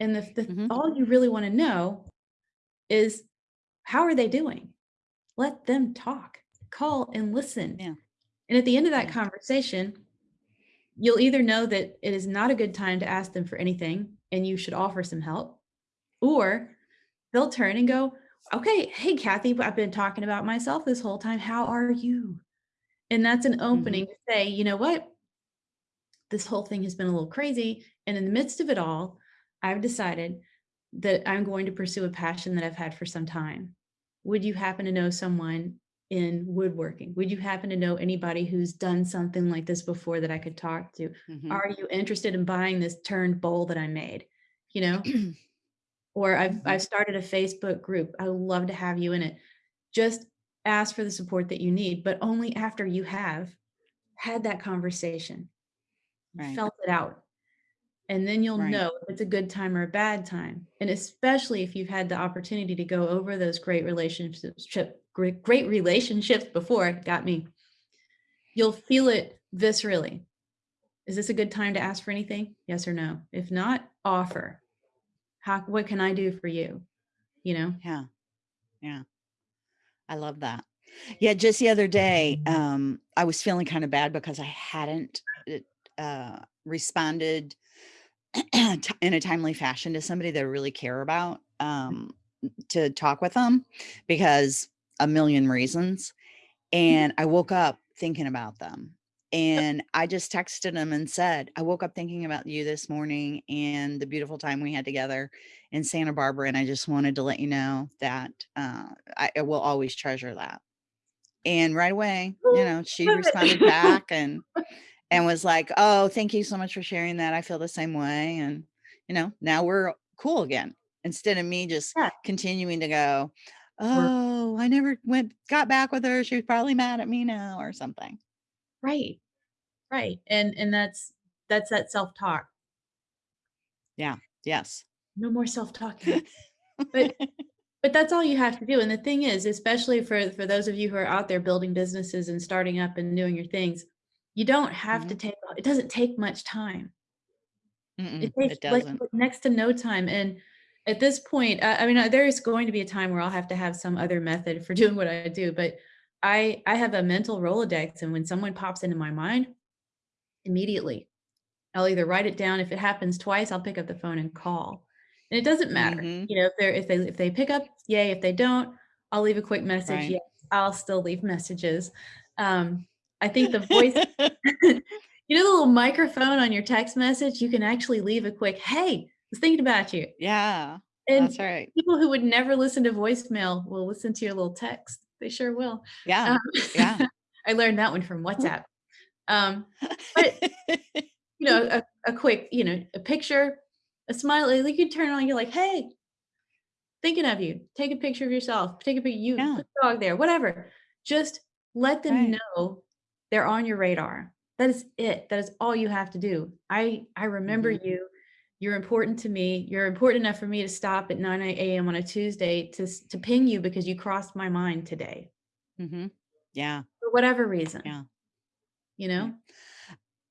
and the, the mm-hmm. all you really want to know is how are they doing? Let them talk, call and listen. Yeah. And at the end of that yeah. conversation, you'll either know that it is not a good time to ask them for anything and you should offer some help, or they'll turn and go, Okay, hey, Kathy, I've been talking about myself this whole time. How are you? And that's an opening mm-hmm. to say, you know what? This whole thing has been a little crazy. And in the midst of it all, I've decided that I'm going to pursue a passion that I've had for some time. Would you happen to know someone in woodworking? Would you happen to know anybody who's done something like this before that I could talk to? Mm-hmm. Are you interested in buying this turned bowl that I made? You know? or I've mm-hmm. I've started a Facebook group. I would love to have you in it. Just ask for the support that you need, but only after you have had that conversation, right. felt it out and then you'll right. know if it's a good time or a bad time and especially if you've had the opportunity to go over those great relationships great, great relationships before got me you'll feel it viscerally is this a good time to ask for anything yes or no if not offer how what can i do for you you know yeah yeah i love that yeah just the other day um i was feeling kind of bad because i hadn't uh responded in a timely fashion to somebody that I really care about um, to talk with them because a million reasons. Mm-hmm. And I woke up thinking about them. And I just texted him and said, I woke up thinking about you this morning and the beautiful time we had together in Santa Barbara. And I just wanted to let you know that uh, I, I will always treasure that. And right away, you know, she responded back and and was like, "Oh, thank you so much for sharing that. I feel the same way." And you know, now we're cool again. Instead of me just yeah. continuing to go, "Oh, I never went got back with her. She was probably mad at me now or something." Right. Right. And and that's that's that self-talk. Yeah. Yes. No more self-talking. but but that's all you have to do and the thing is especially for for those of you who are out there building businesses and starting up and doing your things you don't have mm-hmm. to take it doesn't take much time Mm-mm, it takes it like, next to no time and at this point I, I mean there is going to be a time where i'll have to have some other method for doing what i do but i i have a mental rolodex and when someone pops into my mind immediately i'll either write it down if it happens twice i'll pick up the phone and call and it doesn't matter mm-hmm. you know if they're if they if they pick up yay if they don't i'll leave a quick message right. yes i'll still leave messages um I think the voice, you know, the little microphone on your text message, you can actually leave a quick, hey, I was thinking about you. Yeah. And that's right. People who would never listen to voicemail will listen to your little text. They sure will. Yeah. Um, yeah. I learned that one from WhatsApp. Um, but you know, a, a quick, you know, a picture, a smile, like you turn on, you're like, hey, thinking of you. Take a picture of yourself. Take a picture, you, yeah. dog there, whatever. Just let them right. know they're on your radar. That is it. That is all you have to do. I I remember mm-hmm. you. You're important to me. You're important enough for me to stop at 9 a.m. on a Tuesday to to ping you because you crossed my mind today. Mm-hmm. Yeah. For whatever reason. Yeah. You know.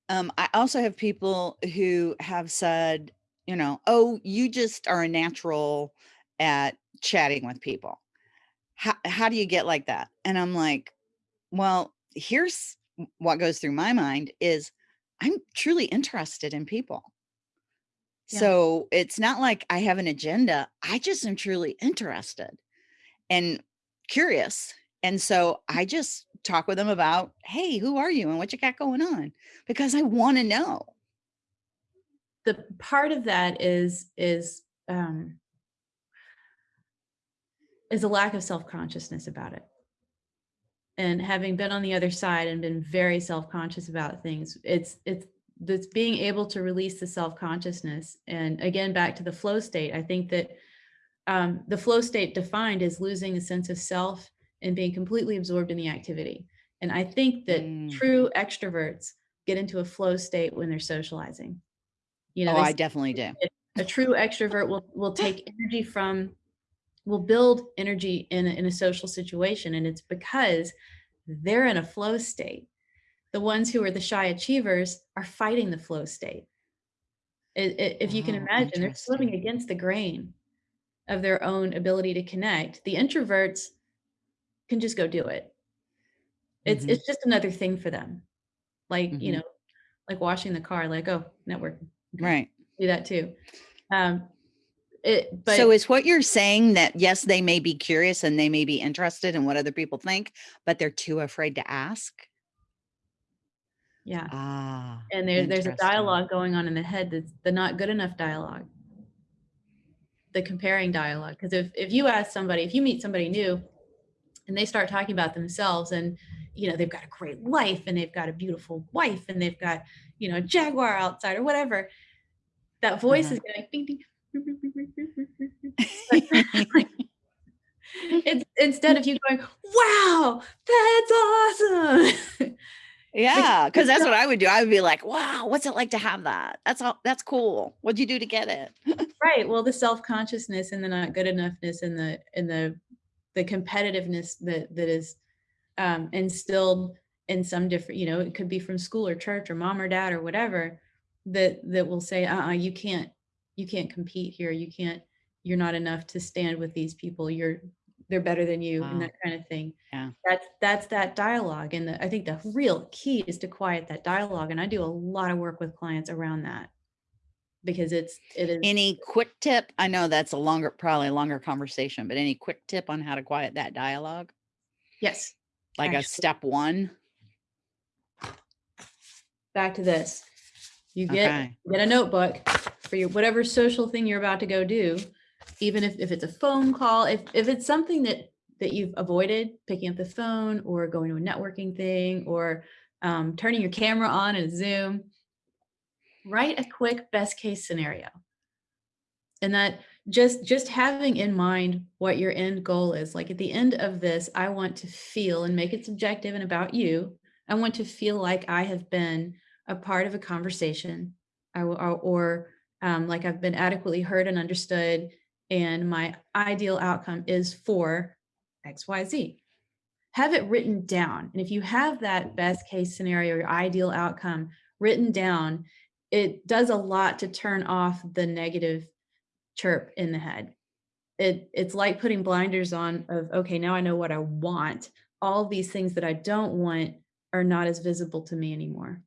Um, I also have people who have said, you know, oh, you just are a natural at chatting with people. How how do you get like that? And I'm like, Well, here's what goes through my mind is I'm truly interested in people. Yeah. So it's not like I have an agenda. I just am truly interested and curious. And so I just talk with them about, hey, who are you and what you got going on? Because I want to know. the part of that is is um is a lack of self-consciousness about it and having been on the other side and been very self-conscious about things it's it's that's being able to release the self-consciousness. And again back to the flow state i think that um, the flow state defined is losing a sense of self and being completely absorbed in the activity. And i think that Mm. true extroverts get into a flow state when they're socializing. You know Oh, I definitely do. a true extrovert will will take energy from will build energy in a, in a social situation. And it's because they're in a flow state the ones who are the shy achievers are fighting the flow state I- i- if you can Oh, imagine they're swimming against the grain of their own ability to connect the introverts can just go do it it's Mhm. it's just another thing for them like you Mhm. know like washing the car like oh networking Right. do that too um it but so is what you're saying that yes, they may be curious and they may be interested in what other people think, but they're too afraid to ask? Yeah Ah, and there, there's a dialogue going on in the head that's the not good enough dialogue the comparing dialogue because if, if you ask somebody if you meet somebody new and they start talking about themselves and you know they've got a great life and they've got a beautiful wife and they've got you know a jaguar outside or whatever that voice Uh-huh. is going ding, ding. Like, it's instead of you going wow that's awesome Yeah, because that's what I would do. I would be like, "Wow, what's it like to have that? That's all. That's cool. What'd you do to get it?" right well the self-consciousness and the not good enoughness and the and the the competitiveness that that is um instilled in some different you know it could be from school or church or mom or dad or whatever that that will say uh-uh you can't you can't compete here you can't you're not enough to stand with these people you're they're better than you Wow. and that kind of thing Yeah. that's that's that dialogue and the, i think the real key is to quiet that dialogue and i do a lot of work with clients around that because it's it is Any quick tip? I know that's a longer, probably a longer conversation, but any quick tip on how to quiet that dialogue? yes Like a step one? back to this. You get Okay. get a notebook for your whatever social thing you're about to go do, even if, if it's a phone call, if if it's something that that you've avoided, picking up the phone or going to a networking thing or um, turning your camera on in Zoom, write a quick best case scenario. And that just just having in mind what your end goal is. Like at the end of this, I want to feel and make it subjective and about you. I want to feel like I have been a part of a conversation or, or um, like I've been adequately heard and understood. And my ideal outcome is for XYZ. Have it written down. And if you have that best case scenario, your ideal outcome written down, it does a lot to turn off the negative chirp in the head. It, it's like putting blinders on of, okay, now I know what I want. All these things that I don't want are not as visible to me anymore.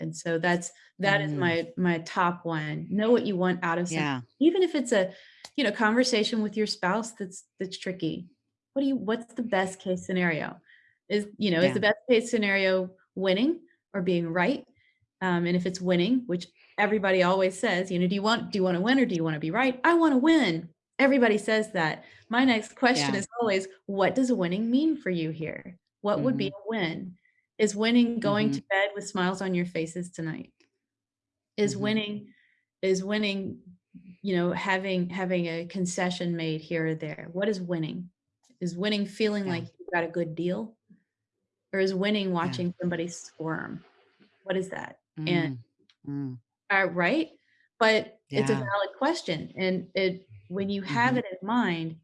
And so that's that is Mm. my my top one. Know what you want out of something Yeah. even if it's a you know conversation with your spouse that's that's tricky. What do you what's the best case scenario? Is you know is the best case scenario winning or being right? Um, and if it's winning which everybody always says you know do you want do you want to win or do you want to be right? I want to win. Everybody says that. My next question Yeah. is always what does winning mean for you here? What would be a win is winning going Mhm. to bed with smiles on your faces tonight is Mhm. winning is winning you know having having a concession made here or there what is winning is winning feeling Yeah. like you got a good deal or is winning watching somebody squirm what is that and Mm. Mm. uh, right but it's a valid question and it when you have Mhm. it in mind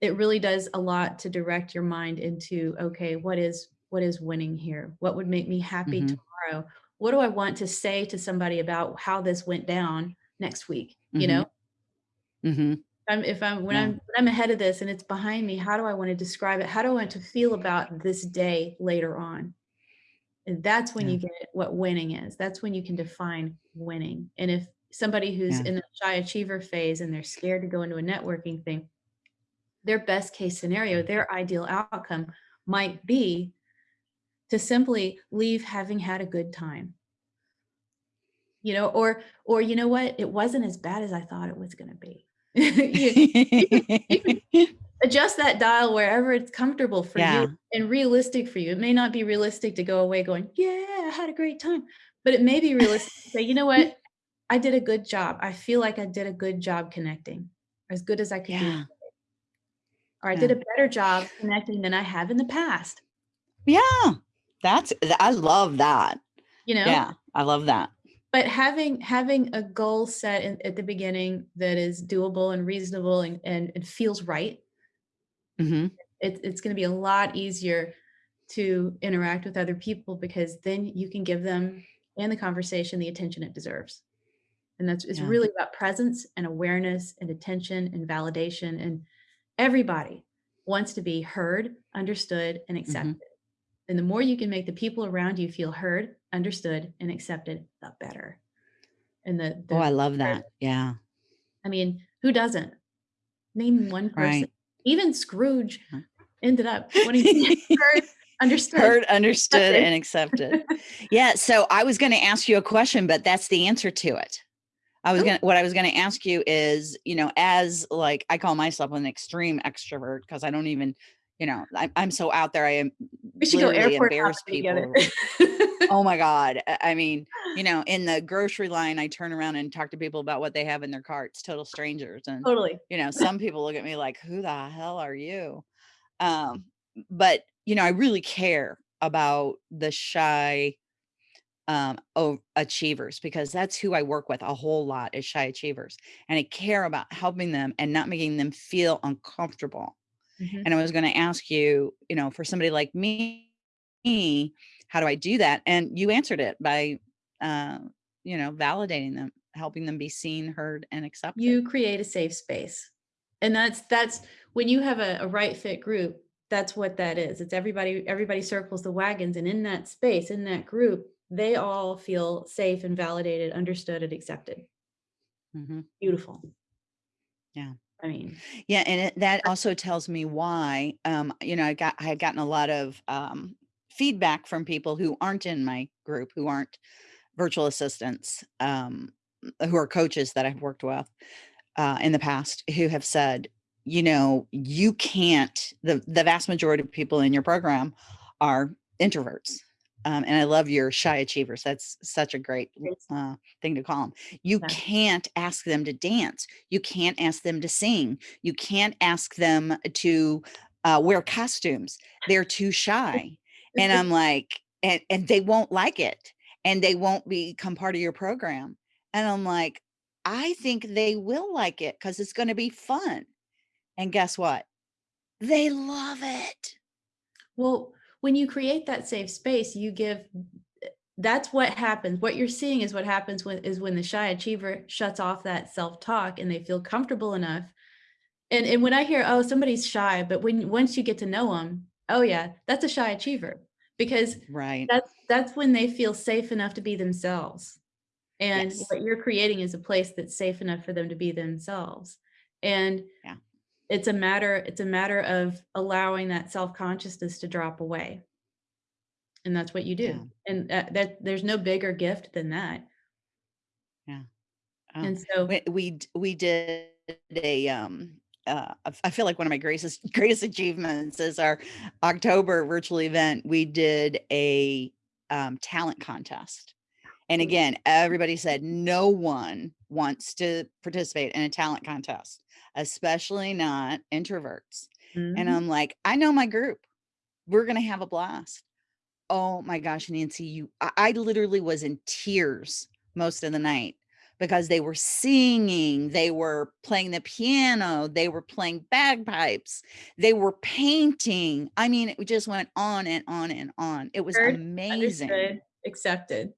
it really does a lot to direct your mind into okay what is what is winning here what would make me happy Mhm. tomorrow what do i want to say to somebody about how this went down next week you Mhm. know Mhm. I'm if I'm when Yeah. I'm when I'm ahead of this and it's behind me, how do I want to describe it? How do I want to feel about this day later on? And that's when Yeah. you get what winning is. That's when you can define winning. And if somebody who's Yeah. in the shy achiever phase and they're scared to go into a networking thing, their best case scenario, their ideal outcome might be to simply leave having had a good time. You know, or or you know what? It wasn't as bad as I thought it was going to be. You- adjust that dial wherever it's comfortable for Yeah. you and realistic for you. It may not be realistic to go away going, yeah, I had a great time, but it may be realistic to say, you know what? I did a good job. I feel like I did a good job connecting as good as I could do. Yeah. Or I Yeah. did a better job connecting than I have in the past, Yeah. That's, I love that. you know? Yeah. I love that. but having having a goal set in, at the beginning that is doable and reasonable and, and it feels right hmm it, it's going to be a lot easier to interact with other people because then you can give them and the conversation the attention it deserves and that's it's Yeah. really about presence and awareness and attention and validation and everybody wants to be heard understood and accepted and the more you can make the people around you feel heard understood and accepted the better and the, the Oh, I love that. Yeah. I mean, who doesn't? Name one person. Right. Even Scrooge uh-huh. ended up wanting to be heard, understood. Heard, understood, and accepted. Yeah. So I was going to ask you a question, but that's the answer to it. I was Oh. going to, what I was going to ask you is, you know, as like, I call myself an extreme extrovert because I don't even, you know, I'm, I'm so out there. I am We should go airport embarrass together. oh my God. I- I mean, you know, in the grocery line, I turn around and talk to people about what they have in their carts, total strangers. And totally. you know some people look at me like who the hell are you um but you know i really care about the shy um oh achievers because that's who i work with a whole lot is shy achievers and i care about helping them and not making them feel uncomfortable Mhm. and i was going to ask you you know for somebody like me how do i do that and you answered it by uh you know validating them helping them be seen heard and accepted You create a safe space. And that's that's when you have a, a right fit group, that's what that is. It's everybody, everybody circles the wagons. And in that space, in that group, they all feel safe and validated, understood, and accepted. Mhm. Beautiful. Yeah. I mean, Yeah, and it, that also tells me why. Um, you know, I got I had gotten a lot of um, feedback from people who aren't in my group, who aren't virtual assistants, um, who are coaches that I've worked with uh, in the past, who have said, you know, you can't. The the vast majority of people in your program are introverts. Um, and I love your shy achievers. That's such a great uh, thing to call them. You Yeah. can't ask them to dance. You can't ask them to sing. You can't ask them to uh, wear costumes. They're too shy. And I'm like, and, and they won't like it and they won't become part of your program. And I'm like, I think they will like it because it's going to be fun. And guess what? They love it. Well, when you create that safe space, you give that's what happens. What you're seeing is what happens when is when the shy achiever shuts off that self-talk and they feel comfortable enough. And and when I hear, oh, somebody's shy, but when once you get to know them, oh yeah, that's a shy achiever because Right. that's that's when they feel safe enough to be themselves. And Yes. what you're creating is a place that's safe enough for them to be themselves. And Yeah. It's a matter it's a matter of allowing that self-consciousness to drop away. And that's what you do. Yeah. And that, that there's no bigger gift than that. Oh, And so we we we did a um uh I feel like one of my greatest greatest achievements is our October virtual event. We did a um talent contest. And again, everybody said no one wants to participate in a talent contest, especially not introverts. And Mhm. I'm like, I know my group. We're going to have a blast. Oh my gosh, Nancy, you I, I literally was in tears most of the night because they were singing, they were playing the piano, they were playing bagpipes, they were painting. I mean, it just went on and on and on. It was Heard, amazing. accepted.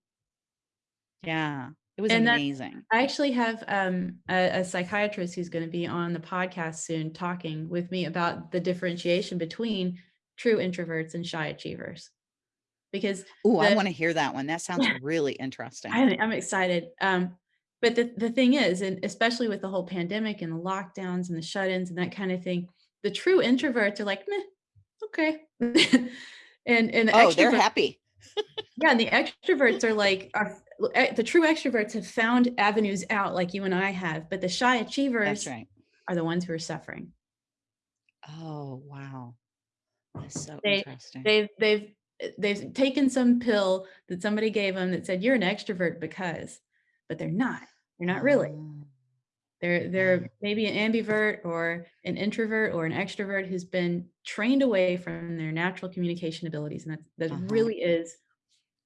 Yeah. It was And that- amazing. I actually have um, a, a psychiatrist who's going to be on the podcast soon talking with me about the differentiation between true introverts and shy achievers. Because Oh, I want to hear that one. That sounds really interesting. I, I'm excited. Um, but the, the thing is, and especially with the whole pandemic and the lockdowns and the shut-ins and that kind of thing, the true introverts are like, okay. and and the oh, they're happy. Yeah, and the extroverts are like are eh, the true extroverts have found avenues out like you and I have, but the shy achievers That's right. are the ones who are suffering. Oh, wow. That's so They- interesting. They've they've they've taken some pill that somebody gave them that said you're an extrovert because, but they're not. They're not really. Oh, They're they're maybe an ambivert or an introvert or an extrovert who's been trained away from their natural communication abilities, and that that Uh-huh. really is.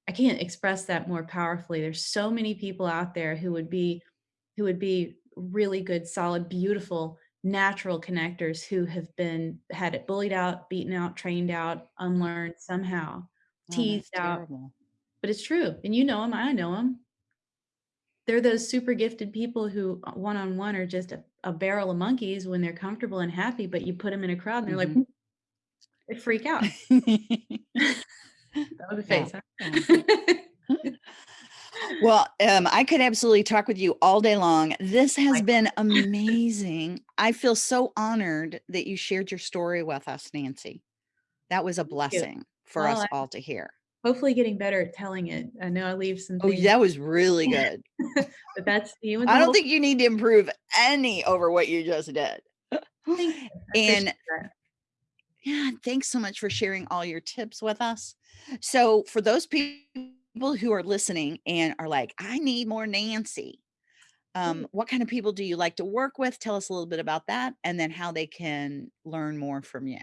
I can't express that more powerfully. There's so many people out there who would be, who would be really good, solid, beautiful, natural connectors who have been had it bullied out, beaten out, trained out, unlearned somehow, Oh, teased out terrible. but it's true and you know them i know them they're those super gifted people who uh, one-on-one are just a, a barrel of monkeys when they're comfortable and happy but you put them in a crowd and they're like Mhm. they freak out that was a Yeah. face huh? well, um, I could absolutely talk with you all day long. This has Like- been amazing. I feel so honored that you shared your story with us, Nancy. That was a blessing for Well, us all to hear. Hopefully getting better at telling it i know i leave some Oh, things that was really good. but that's you and I don't think you need to improve any over what you just did. You. And that. yeah, thanks so much for sharing all your tips with us. So, for those people who are listening and are like, I need more Nancy, um, what kind of people do you like to work with? Tell us a little bit about that and then how they can learn more from you.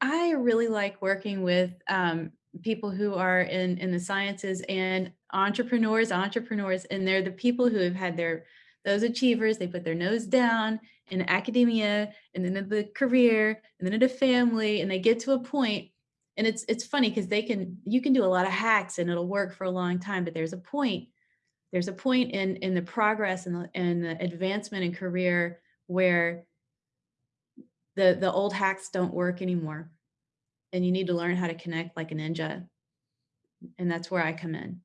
I really like working with um, people who are in in the sciences and entrepreneurs, entrepreneurs, and they're the people who have had their those achievers. They put their nose down in academia, and then in the career, and then in a family, and they get to a. And it's it's funny because they can you can do a lot of hacks and it'll work for a long time, but there's a point. There's a point in in the progress and the, and the advancement in career where the the old hacks don't work anymore and you need to learn how to connect like a ninja and that's where i come in.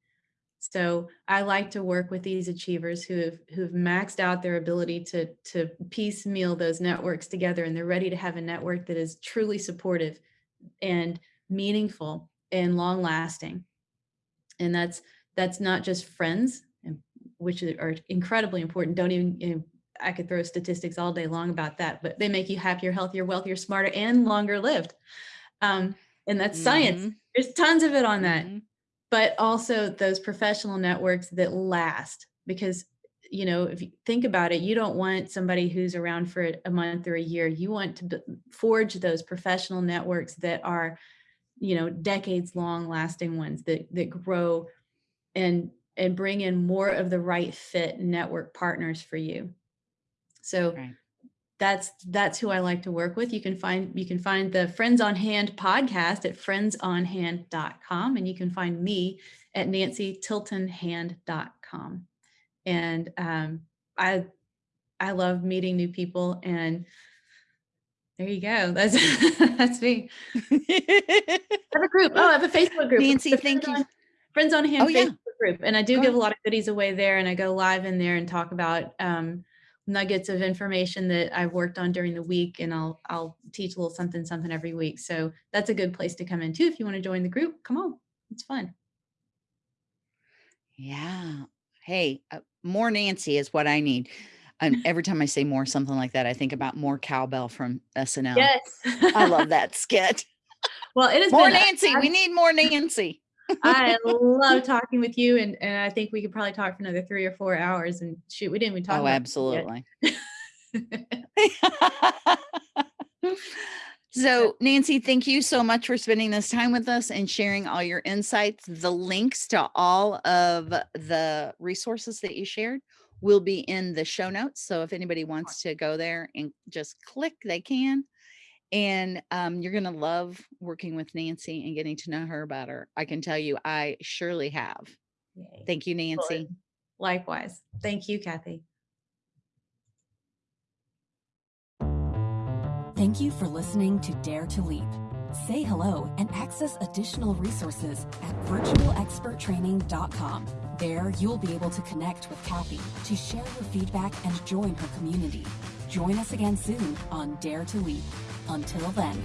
So i like to work with these achievers who have who've maxed out their ability to to piecemeal those networks together and they're ready to have a network that is truly supportive and meaningful and long lasting and that's that's not just friends which are incredibly important. Don't even you know, I could throw statistics all day long about that, but they make you happier, healthier, wealthier, smarter, and longer lived. Um, and that's science. Mhm, There's tons of it on that, mhm. but also those professional networks that last. Because, you know, if you think about it, you don't want somebody who's around for a month or a year. You want to forge those professional networks that are, you know, decades long lasting ones that that grow and and bring in more of the right fit network partners for you. So Right. That's that's who I like to work with. You can find you can find the Friends on Hand podcast at friendsonhand.com and you can find me at nancytiltonhand.com. And um, I I love meeting new people and there you go. That's that's me. I have a group. Oh, I have a Facebook group. Nancy, thank Friends you. on- Friends on Hand Oh, yeah. Group. And I do Go give ahead. a lot of goodies away there and I go live in there and talk about um, nuggets of information that I've worked on during the week and I'll I'll teach a little something something every week. So that's a good place to come in too. If you want to join the group, come on. It's fun. Yeah. Hey, uh, more Nancy is what I need. And every time I say more something like that, I think about more cowbell from SNL. Yes. I love that skit. well, it is More Nancy. We need more Nancy. I love talking with you and, and I think we could probably talk for another three or four hours and shoot, we didn't even talk Oh, about absolutely. so, Nancy, thank you so much for spending this time with us and sharing all your insights. The links to all of the resources that you shared will be in the show notes. So, if anybody wants to go there and just click, they can. And um, you're going to love working with Nancy and getting to know her better. I can tell you, I surely have. Yay. Thank you, Nancy. Likewise. Thank you, Kathy. Thank you for listening to Dare to Leap. Say hello and access additional resources at virtualexperttraining.com. There, you'll be able to connect with Kathy to share your feedback and join her community. Join us again soon on Dare to Leap. Until then.